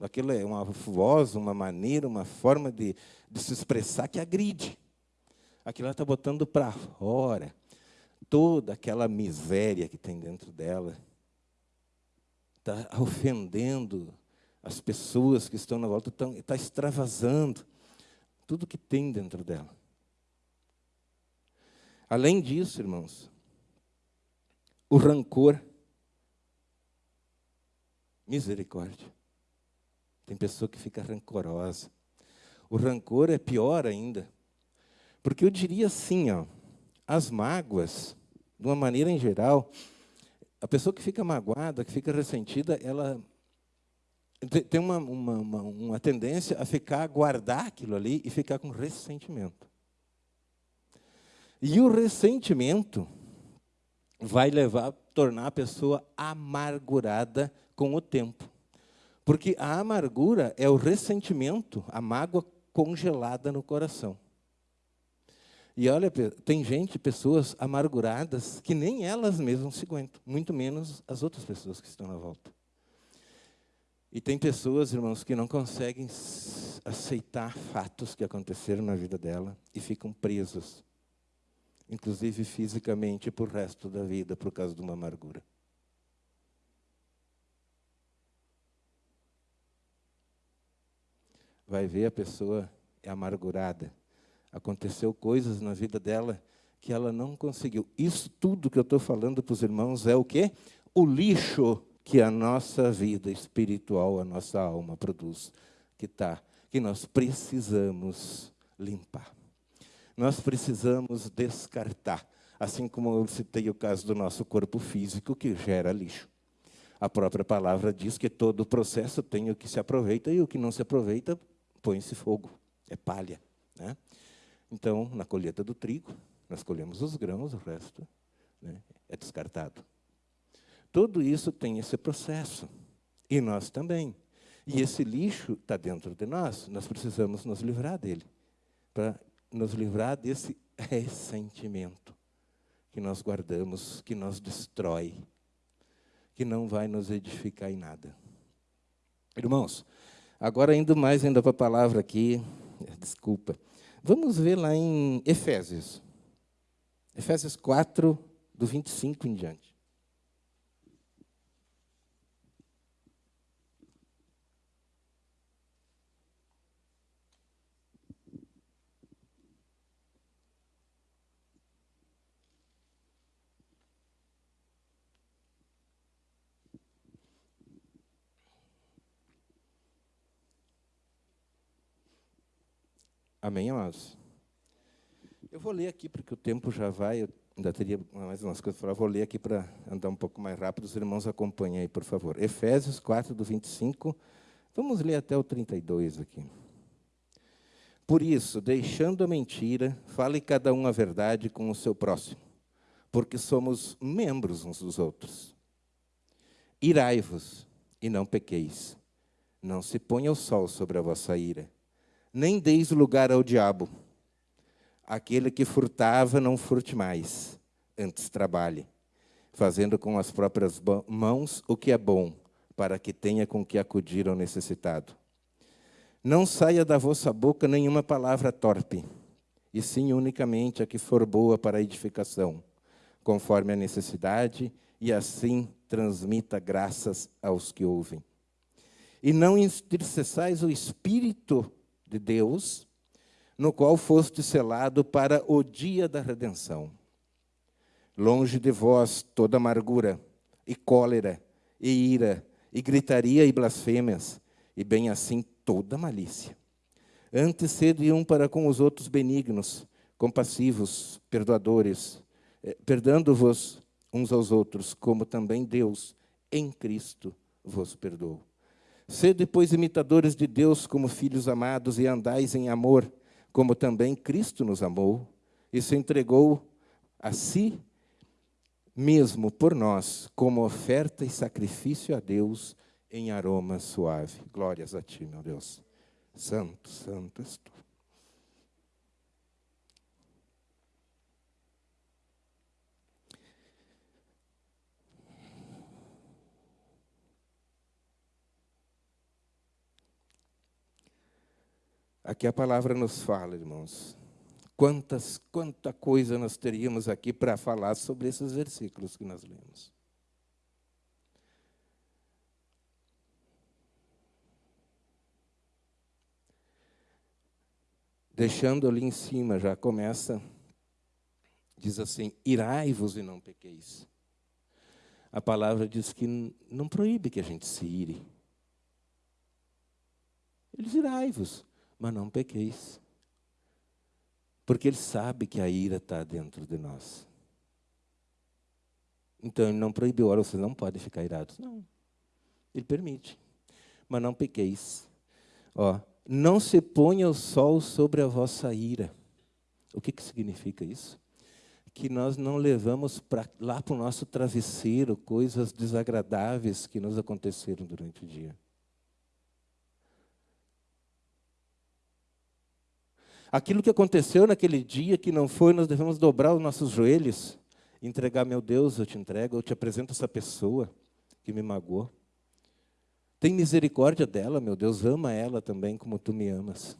Speaker 1: Aquilo é uma voz, uma maneira, uma forma de, de se expressar que agride aquilo ela está botando para fora toda aquela miséria que tem dentro dela. Está ofendendo as pessoas que estão na volta, está extravasando tudo que tem dentro dela. Além disso, irmãos, o rancor, misericórdia. Tem pessoa que fica rancorosa. O rancor é pior ainda. Porque eu diria assim, ó, as mágoas, de uma maneira em geral, a pessoa que fica magoada, que fica ressentida, ela, tem uma, uma, uma, uma tendência a ficar, a guardar aquilo ali e ficar com ressentimento. E o ressentimento vai levar a tornar a pessoa amargurada com o tempo. Porque a amargura é o ressentimento, a mágoa congelada no coração. E olha, tem gente, pessoas amarguradas, que nem elas mesmas se aguentam, muito menos as outras pessoas que estão na volta. E tem pessoas, irmãos, que não conseguem aceitar fatos que aconteceram na vida dela e ficam presos, inclusive fisicamente, por resto da vida, por causa de uma amargura. Vai ver a pessoa é amargurada. Aconteceu coisas na vida dela que ela não conseguiu. Isso tudo que eu estou falando para os irmãos é o quê? O lixo que a nossa vida espiritual, a nossa alma produz, que tá, que nós precisamos limpar. Nós precisamos descartar, assim como eu citei o caso do nosso corpo físico que gera lixo. A própria palavra diz que todo o processo tem o que se aproveita e o que não se aproveita põe-se fogo, é palha. Né? Então, na colheita do trigo, nós colhemos os grãos, o resto né, é descartado. Tudo isso tem esse processo. E nós também. E esse lixo está dentro de nós, nós precisamos nos livrar dele. Para nos livrar desse <laughs> ressentimento que nós guardamos, que nos destrói, que não vai nos edificar em nada. Irmãos, agora indo mais ainda para a palavra aqui, desculpa. Vamos ver lá em Efésios. Efésios 4, do 25 em diante. Amém, amados? Eu vou ler aqui, porque o tempo já vai, eu ainda teria mais umas coisas para falar, vou ler aqui para andar um pouco mais rápido, os irmãos acompanhem aí, por favor. Efésios 4, do 25, vamos ler até o 32 aqui. Por isso, deixando a mentira, fale cada um a verdade com o seu próximo, porque somos membros uns dos outros. Irai-vos e não pequeis. Não se ponha o sol sobre a vossa ira nem deis lugar ao diabo. Aquele que furtava, não furte mais, antes trabalhe, fazendo com as próprias mãos o que é bom, para que tenha com que acudir ao necessitado. Não saia da vossa boca nenhuma palavra torpe, e sim unicamente a que for boa para a edificação, conforme a necessidade, e assim transmita graças aos que ouvem. E não entristeçais o espírito de Deus, no qual foste selado para o dia da redenção. Longe de vós toda amargura, e cólera, e ira, e gritaria e blasfêmias, e bem assim toda malícia. Antes sede um para com os outros benignos, compassivos, perdoadores, eh, perdoando-vos uns aos outros, como também Deus, em Cristo, vos perdoou. Sede, pois, imitadores de Deus como filhos amados e andais em amor, como também Cristo nos amou e se entregou a si mesmo por nós, como oferta e sacrifício a Deus em aroma suave. Glórias a ti, meu Deus. Santo, santo és tu. Aqui a palavra nos fala, irmãos. Quantas, quanta coisa nós teríamos aqui para falar sobre esses versículos que nós lemos. Deixando ali em cima, já começa, diz assim: irai-vos e não pequeis. A palavra diz que não proíbe que a gente se ire. Eles irai-vos mas não pequeis. Porque ele sabe que a ira está dentro de nós. Então ele não proibiu, olha, vocês não podem ficar irados. Não. Ele permite. mas não pequeis. Ó, não se ponha o sol sobre a vossa ira. O que, que significa isso? Que nós não levamos pra, lá para o nosso travesseiro coisas desagradáveis que nos aconteceram durante o dia. Aquilo que aconteceu naquele dia que não foi, nós devemos dobrar os nossos joelhos, entregar, meu Deus, eu te entrego, eu te apresento essa pessoa que me magoou. Tem misericórdia dela, meu Deus, ama ela também como tu me amas.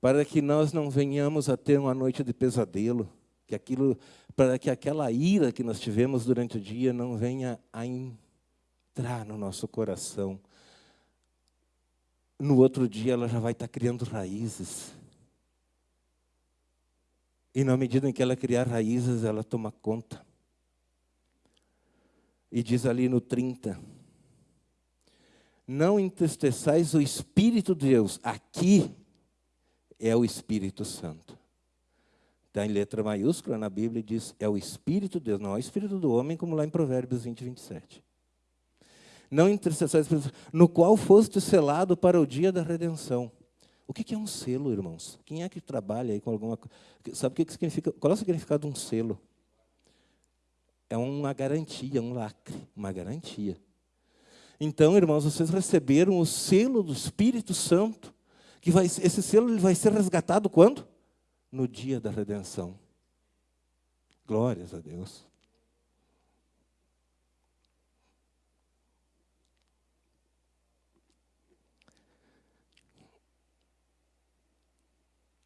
Speaker 1: Para que nós não venhamos a ter uma noite de pesadelo, que aquilo, para que aquela ira que nós tivemos durante o dia não venha a entrar no nosso coração no outro dia ela já vai estar criando raízes. E na medida em que ela criar raízes, ela toma conta. E diz ali no 30, não entristeçais o Espírito de Deus. Aqui é o Espírito Santo. Está em letra maiúscula na Bíblia e diz, é o Espírito de Deus, não é o Espírito do homem, como lá em Provérbios 20, 27 não intercessórios, no qual foste selado para o dia da redenção. O que é um selo, irmãos? Quem é que trabalha aí com alguma Sabe o que significa? Qual é o significado de um selo? É uma garantia, um lacre, uma garantia. Então, irmãos, vocês receberam o selo do Espírito Santo, que vai, esse selo vai ser resgatado quando? No dia da redenção. Glórias a Deus.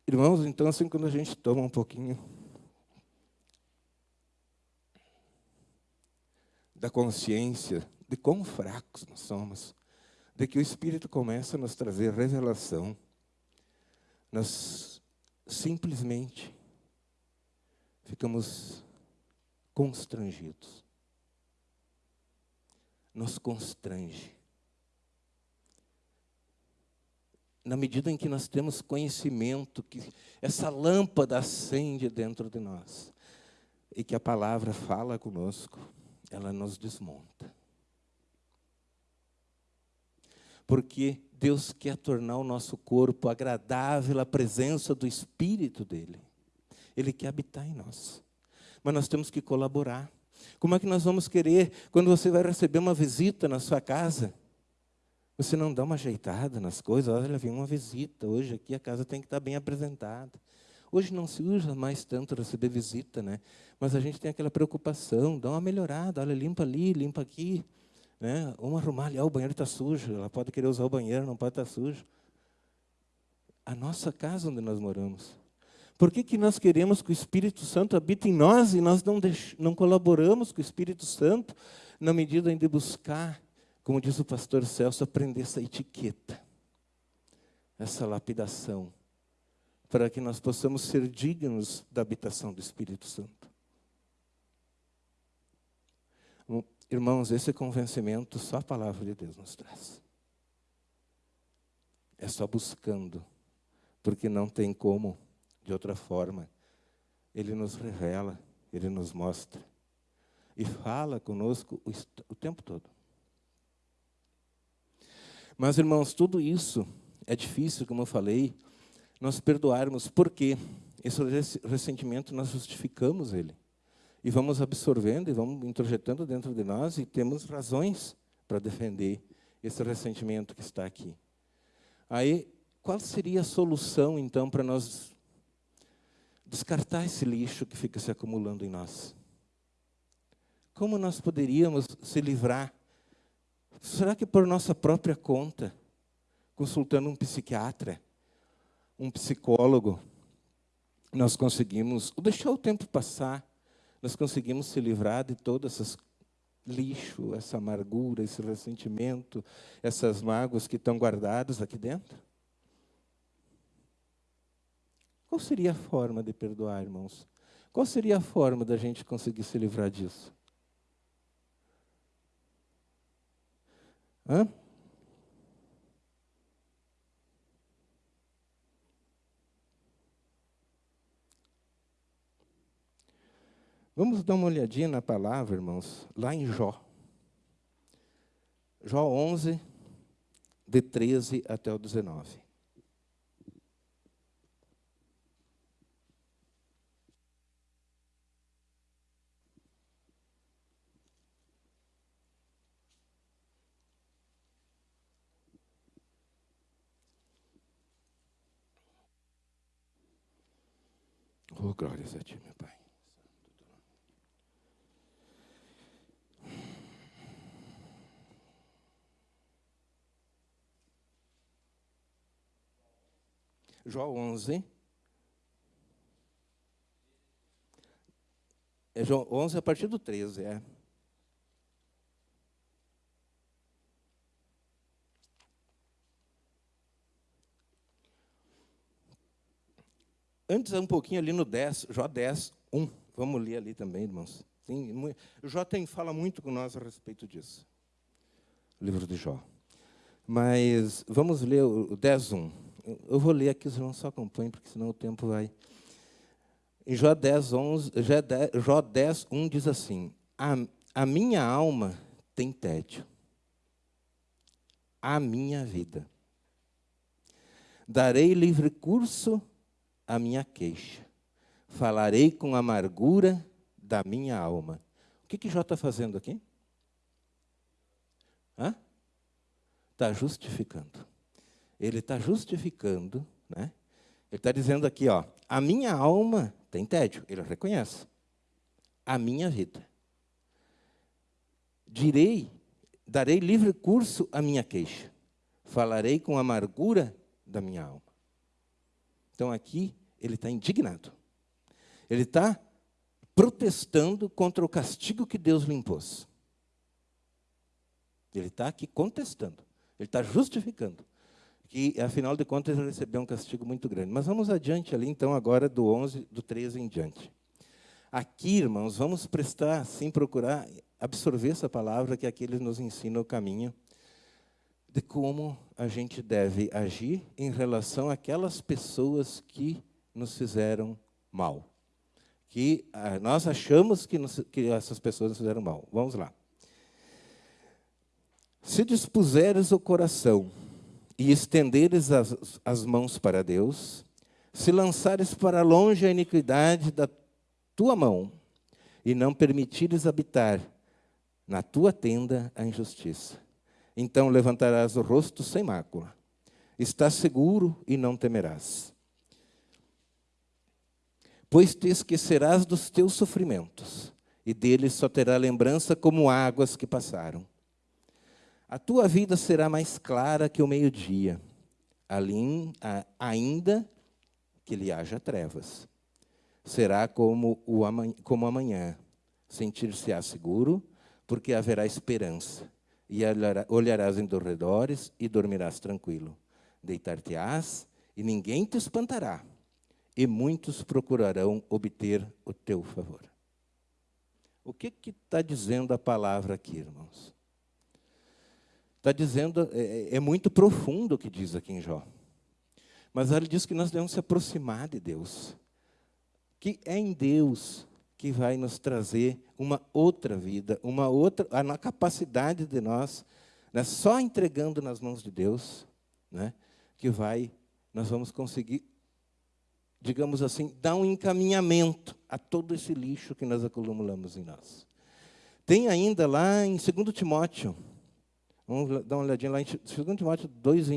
Speaker 1: Irmãos, então assim quando a gente toma um pouquinho da consciência de quão fracos nós somos, de que o Espírito começa a nos trazer revelação, nós simplesmente ficamos constrangidos. Nos constrange. Na medida em que nós temos conhecimento, que essa lâmpada acende dentro de nós, e que a palavra fala conosco, ela nos desmonta. Porque Deus quer tornar o nosso corpo agradável à presença do Espírito dEle. Ele quer habitar em nós. Mas nós temos que colaborar. Como é que nós vamos querer, quando você vai receber uma visita na sua casa, você não dá uma ajeitada nas coisas, olha, vem uma visita, hoje aqui a casa tem que estar bem apresentada. Hoje não se usa mais tanto receber visita, né? mas a gente tem aquela preocupação, dá uma melhorada, olha, limpa ali, limpa aqui. Né? Vamos arrumar ali, ah, o banheiro está sujo, ela pode querer usar o banheiro, não pode estar sujo. A nossa casa onde nós moramos. Por que, que nós queremos que o Espírito Santo habite em nós e nós não, não colaboramos com o Espírito Santo na medida de buscar como diz o pastor Celso, aprender essa etiqueta, essa lapidação, para que nós possamos ser dignos da habitação do Espírito Santo. Irmãos, esse convencimento só a palavra de Deus nos traz. É só buscando, porque não tem como, de outra forma. Ele nos revela, ele nos mostra. E fala conosco o, o tempo todo. Mas, irmãos, tudo isso é difícil, como eu falei, nós perdoarmos, porque esse ressentimento nós justificamos ele. E vamos absorvendo e vamos introjetando dentro de nós e temos razões para defender esse ressentimento que está aqui. Aí, qual seria a solução, então, para nós descartar esse lixo que fica se acumulando em nós? Como nós poderíamos se livrar Será que por nossa própria conta, consultando um psiquiatra, um psicólogo, nós conseguimos, deixar o tempo passar, nós conseguimos se livrar de todo esse lixo, essa amargura, esse ressentimento, essas mágoas que estão guardadas aqui dentro? Qual seria a forma de perdoar, irmãos? Qual seria a forma da gente conseguir se livrar disso? Hã? Vamos dar uma olhadinha na palavra, irmãos, lá em Jó. Jó 11, de 13 até o 19. Oh, glórias a Ti, meu Pai. João 11. É João 11 a partir do 13, é. Antes, um pouquinho ali no 10, Jó 10, 1. Vamos ler ali também, irmãos. Tem, Jó tem, fala muito com nós a respeito disso. O livro de Jó. Mas vamos ler o 10, 1. Eu vou ler aqui, os irmãos só acompanhem, porque senão o tempo vai. Em Jó 10, 11, Jó 10 1 diz assim: a, a minha alma tem tédio, a minha vida. Darei livre curso à minha queixa, falarei com amargura da minha alma. O que, que Jó está fazendo aqui? Está justificando ele está justificando, né? ele está dizendo aqui, ó, a minha alma tem tédio, ele reconhece. A minha vida. Direi, darei livre curso à minha queixa. Falarei com amargura da minha alma. Então aqui ele está indignado. Ele está protestando contra o castigo que Deus lhe impôs. Ele está aqui contestando. Ele está justificando que, afinal de contas, ele recebeu um castigo muito grande. Mas vamos adiante ali, então, agora do 11, do 13 em diante. Aqui, irmãos, vamos prestar, sim, procurar absorver essa palavra que aqui ele nos ensina o caminho de como a gente deve agir em relação àquelas pessoas que nos fizeram mal. Que ah, nós achamos que, nos, que essas pessoas nos fizeram mal. Vamos lá. Se dispuseres o coração e estenderes as, as mãos para Deus, se lançares para longe a iniquidade da tua mão, e não permitires habitar na tua tenda a injustiça, então levantarás o rosto sem mácula. Estás seguro e não temerás. Pois te esquecerás dos teus sofrimentos, e deles só terá lembrança como águas que passaram. A tua vida será mais clara que o meio-dia, ainda que lhe haja trevas. Será como, o amanhã, como amanhã, sentir-se-á seguro, porque haverá esperança, e olharás em redores e dormirás tranquilo. Deitar-te-ás e ninguém te espantará, e muitos procurarão obter o teu favor. O que está dizendo a palavra aqui, irmãos? Está dizendo, é, é, é, muito profundo o que diz aqui em Jó. Mas ele diz que nós devemos se aproximar de Deus. Que é em Deus que vai nos trazer uma outra vida, uma outra, a capacidade de nós, né, só entregando nas mãos de Deus, né, que vai, nós vamos conseguir, digamos assim, dar um encaminhamento a todo esse lixo que nós acumulamos em nós. Tem ainda lá em 2 Timóteo, Vamos dar uma olhadinha lá em 2 Timóteo 2,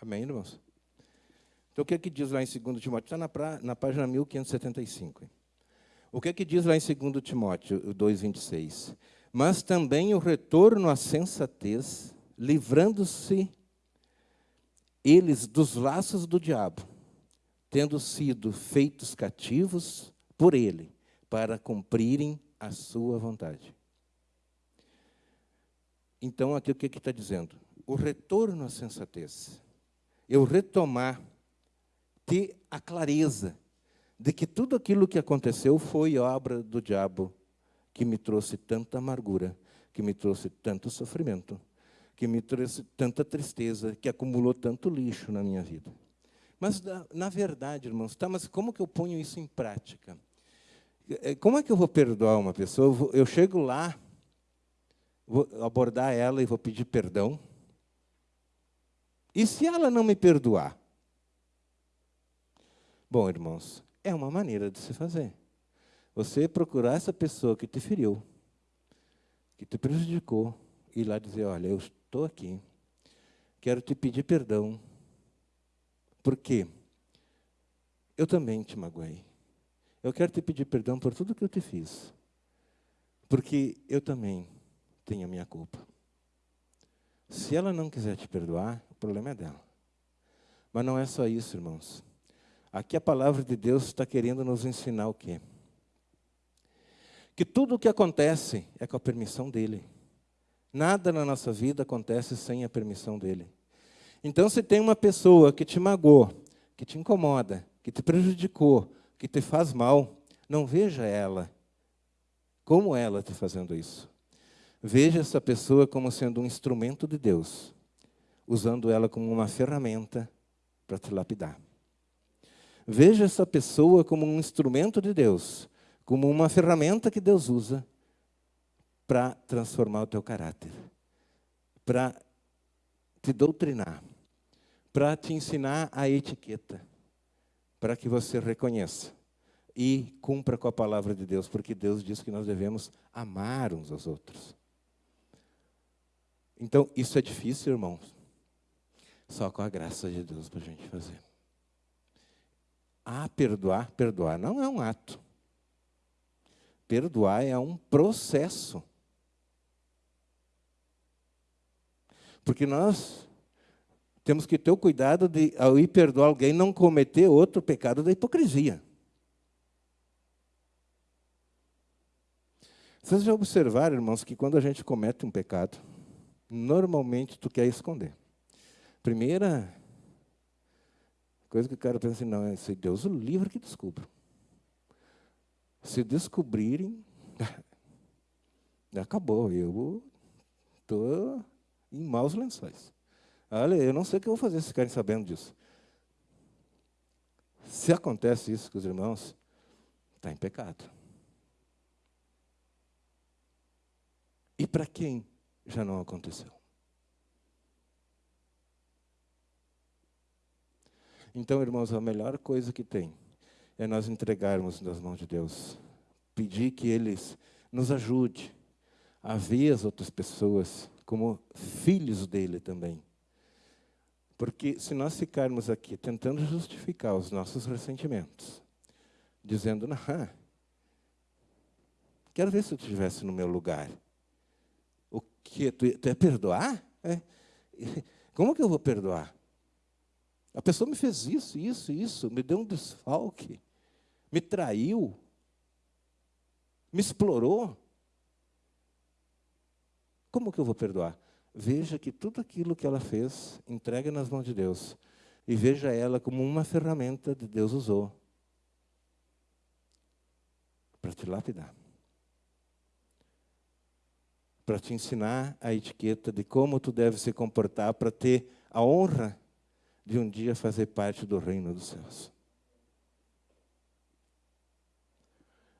Speaker 1: Amém, irmãos? Então, o que é que diz lá em 2 Timóteo? Está na, pra, na página 1575. O que é que diz lá em 2 Timóteo 2,26? Mas também o retorno à sensatez, livrando-se eles dos laços do diabo, tendo sido feitos cativos por ele, para cumprirem a sua vontade. Então, aqui o que está dizendo? o retorno à sensatez. Eu retomar, ter a clareza de que tudo aquilo que aconteceu foi obra do diabo que me trouxe tanta amargura, que me trouxe tanto sofrimento, que me trouxe tanta tristeza, que acumulou tanto lixo na minha vida. Mas, na, verdade, irmãos, tá, mas como que eu ponho isso em prática? É, como é que eu vou perdoar uma pessoa? Eu chego lá, vou abordar ela e vou pedir perdão. E se ela não me perdoar? Bom, irmãos, é uma maneira de se fazer. Você procurar essa pessoa que te feriu, que te prejudicou, e ir lá dizer: Olha, eu estou aqui, quero te pedir perdão, porque eu também te magoei. Eu quero te pedir perdão por tudo que eu te fiz, porque eu também tenho a minha culpa. Se ela não quiser te perdoar, problema é dela. Mas não é só isso, irmãos. Aqui a palavra de Deus está querendo nos ensinar o quê? Que tudo o que acontece é com a permissão dele. Nada na nossa vida acontece sem a permissão dele. Então, se tem uma pessoa que te magoou, que te incomoda, que te prejudicou, que te faz mal, não veja ela como ela te fazendo isso. Veja essa pessoa como sendo um instrumento de Deus, usando ela como uma ferramenta para te lapidar. Veja essa pessoa como um instrumento de Deus, como uma ferramenta que Deus usa para transformar o teu caráter, para te doutrinar, para te ensinar a etiqueta, para que você reconheça e cumpra com a palavra de Deus, porque Deus diz que nós devemos amar uns aos outros. Então, isso é difícil, irmãos. Só com a graça de Deus para a gente fazer. Ah, perdoar, perdoar não é um ato. Perdoar é um processo. Porque nós temos que ter o cuidado de, ao ir perdoar alguém, não cometer outro pecado da hipocrisia. Vocês já observaram, irmãos, que quando a gente comete um pecado, normalmente tu quer esconder. Primeira Coisa que o cara pensa assim, não, é se Deus o livre que descubra. Se descobrirem, <laughs> acabou, eu estou em maus lençóis. Olha, eu não sei o que eu vou fazer se ficarem sabendo disso. Se acontece isso com os irmãos, está em pecado. E para quem já não aconteceu? Então, irmãos, a melhor coisa que tem é nós entregarmos nas mãos de Deus. Pedir que Ele nos ajude a ver as outras pessoas como filhos dele também. Porque se nós ficarmos aqui tentando justificar os nossos ressentimentos, dizendo, não, quero ver se eu estivesse no meu lugar. O que? Tu, tu é perdoar? É. <laughs> Como que eu vou perdoar? A pessoa me fez isso, isso, isso, me deu um desfalque, me traiu, me explorou. Como que eu vou perdoar? Veja que tudo aquilo que ela fez, entregue nas mãos de Deus. E veja ela como uma ferramenta que Deus usou para te lapidar. Para te ensinar a etiqueta de como tu deve se comportar para ter a honra de um dia fazer parte do reino dos céus.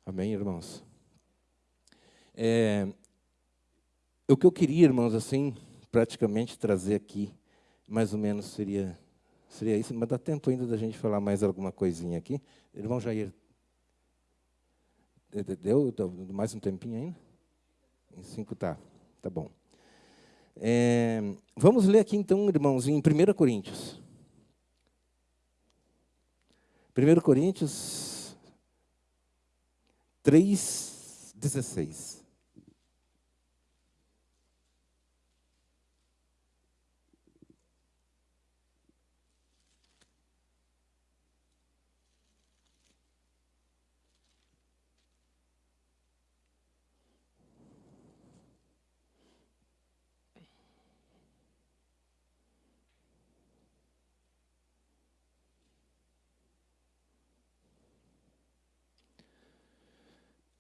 Speaker 1: Amém, irmãos? É, o que eu queria, irmãos, assim, praticamente trazer aqui, mais ou menos seria, seria isso, mas dá tempo ainda da gente falar mais alguma coisinha aqui. Irmão Jair, deu mais um tempinho ainda? Em cinco, tá, tá bom. É, vamos ler aqui então, irmãos, em 1 Coríntios. 1 Coríntios 3, 16.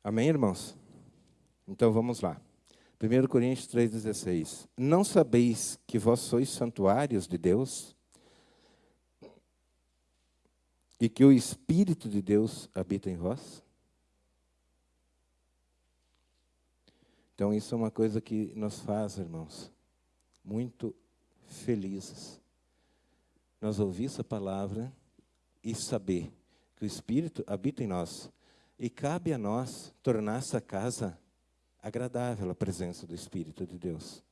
Speaker 1: Amém, irmãos? Então vamos lá. 1 Coríntios 3,16. Não sabeis que vós sois santuários de Deus e que o Espírito de Deus habita em vós? Então, isso é uma coisa que nos faz, irmãos, muito felizes. Nós ouvir essa palavra e saber que o Espírito habita em nós. E cabe a nós tornar essa casa agradável à presença do Espírito de Deus.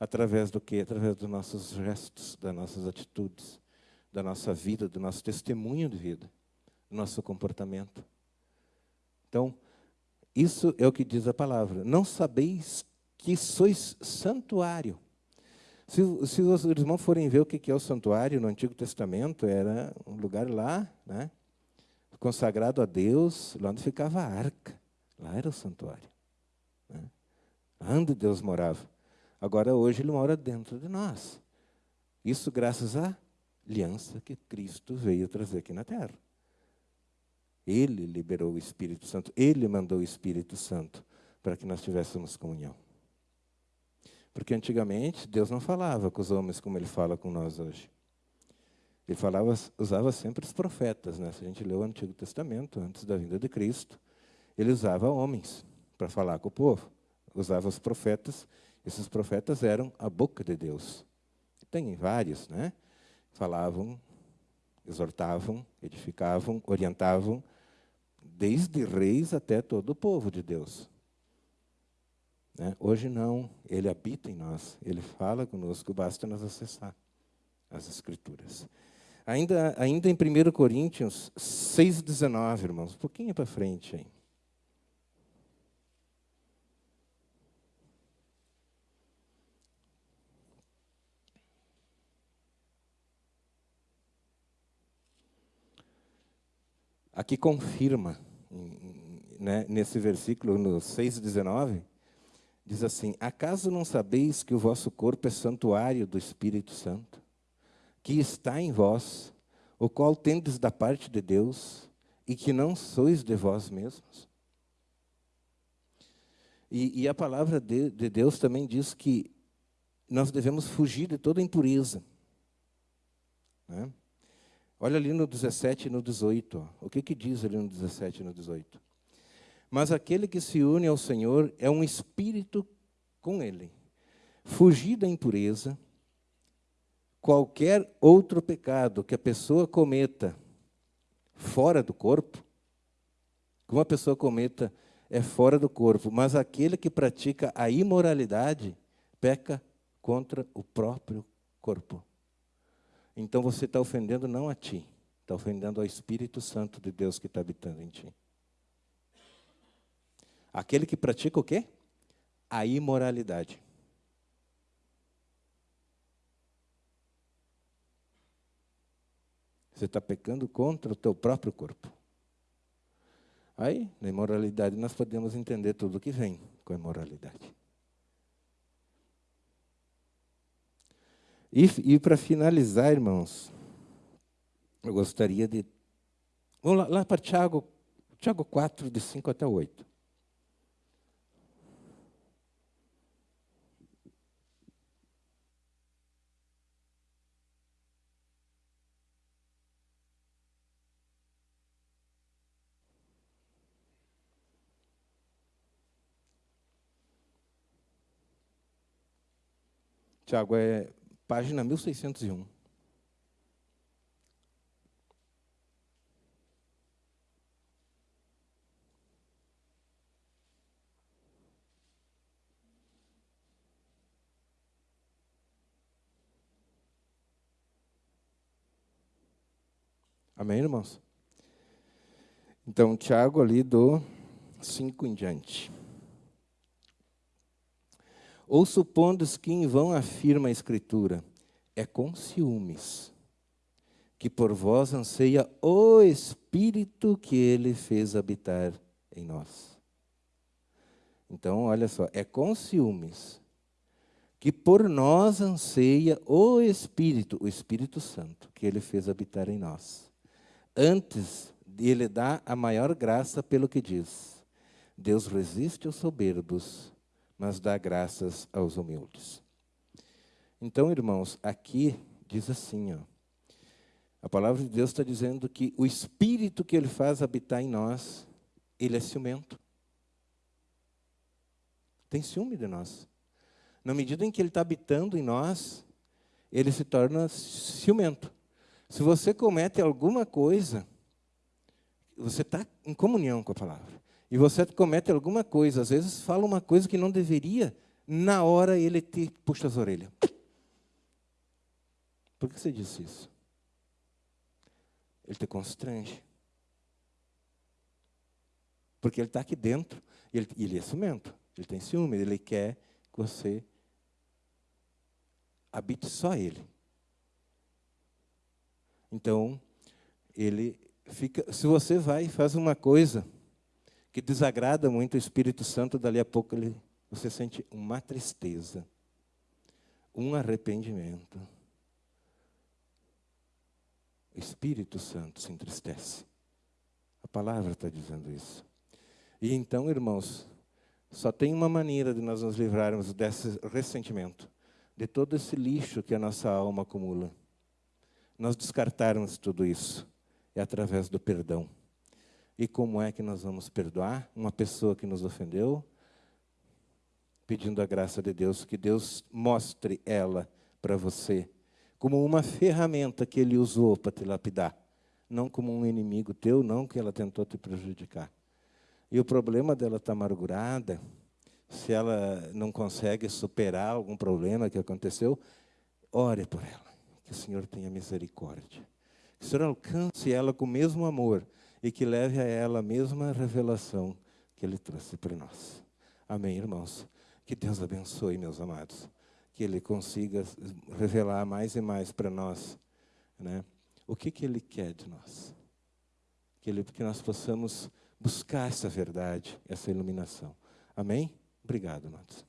Speaker 1: Através do quê? Através dos nossos gestos, das nossas atitudes, da nossa vida, do nosso testemunho de vida, do nosso comportamento. Então, isso é o que diz a palavra. Não sabeis que sois santuário. Se, se os irmãos forem ver o que é o santuário no Antigo Testamento, era um lugar lá, né, consagrado a Deus, lá onde ficava a arca. Lá era o santuário. Né? Onde Deus morava. Agora, hoje, Ele mora dentro de nós. Isso graças à aliança que Cristo veio trazer aqui na terra. Ele liberou o Espírito Santo, Ele mandou o Espírito Santo para que nós tivéssemos comunhão. Porque antigamente Deus não falava com os homens como Ele fala com nós hoje. Ele falava, usava sempre os profetas. Né? Se a gente lê o Antigo Testamento, antes da vinda de Cristo, ele usava homens para falar com o povo. Usava os profetas. Esses profetas eram a boca de Deus. Tem vários, né? Falavam, exortavam, edificavam, orientavam, desde reis até todo o povo de Deus. Né? Hoje não, ele habita em nós, ele fala conosco, basta nós acessar as Escrituras. Ainda, ainda em 1 Coríntios 6,19, irmãos, um pouquinho para frente aí. Aqui confirma né, nesse versículo, no 6,19, diz assim: Acaso não sabeis que o vosso corpo é santuário do Espírito Santo, que está em vós, o qual tendes da parte de Deus, e que não sois de vós mesmos? E, e a palavra de, de Deus também diz que nós devemos fugir de toda impureza. Né? Olha ali no 17 e no 18. Ó. O que, que diz ali no 17 e no 18? Mas aquele que se une ao Senhor é um espírito com Ele. Fugir da impureza, qualquer outro pecado que a pessoa cometa fora do corpo, que uma pessoa cometa é fora do corpo, mas aquele que pratica a imoralidade peca contra o próprio corpo. Então você está ofendendo não a ti, está ofendendo ao Espírito Santo de Deus que está habitando em ti. Aquele que pratica o quê? A imoralidade. Você está pecando contra o teu próprio corpo. Aí, na imoralidade, nós podemos entender tudo que vem com a imoralidade. E, e para finalizar, irmãos, eu gostaria de. Vamos lá, lá para Tiago, Tiago 4, de 5 até 8. Tiago, é página 1601. Amém, irmãos? Então, Tiago ali do 5 em diante. Ou supondo que em vão afirma a Escritura, é com ciúmes que por vós anseia o Espírito que ele fez habitar em nós. Então, olha só, é com ciúmes que por nós anseia o Espírito, o Espírito Santo, que ele fez habitar em nós. Antes, ele dá a maior graça pelo que diz: Deus resiste aos soberbos, mas dá graças aos humildes. Então, irmãos, aqui diz assim, ó, a palavra de Deus está dizendo que o Espírito que Ele faz habitar em nós, Ele é ciumento. Tem ciúme de nós. Na medida em que Ele está habitando em nós, Ele se torna ciumento. Se você comete alguma coisa, você está em comunhão com a palavra. E você comete alguma coisa, às vezes fala uma coisa que não deveria, na hora ele te puxa as orelhas. Por que você disse isso? Ele te constrange. Porque ele está aqui dentro, e ele, ele é ciumento, ele tem ciúme, ele quer que você habite só ele. Então, ele fica. Se você vai e faz uma coisa que desagrada muito o Espírito Santo, dali a pouco ele, você sente uma tristeza, um arrependimento. O Espírito Santo se entristece. A palavra está dizendo isso. E então, irmãos, só tem uma maneira de nós nos livrarmos desse ressentimento, de todo esse lixo que a nossa alma acumula. Nós descartarmos tudo isso é através do perdão. E como é que nós vamos perdoar uma pessoa que nos ofendeu? Pedindo a graça de Deus, que Deus mostre ela para você como uma ferramenta que Ele usou para te lapidar, não como um inimigo teu, não que ela tentou te prejudicar. E o problema dela estar tá amargurada, se ela não consegue superar algum problema que aconteceu, ore por ela, que o Senhor tenha misericórdia. Que o Senhor alcance ela com o mesmo amor e que leve a ela a mesma revelação que Ele trouxe para nós. Amém, irmãos? Que Deus abençoe, meus amados que Ele consiga revelar mais e mais para nós né, o que, que Ele quer de nós. Que, ele, que nós possamos buscar essa verdade, essa iluminação. Amém? Obrigado, amados.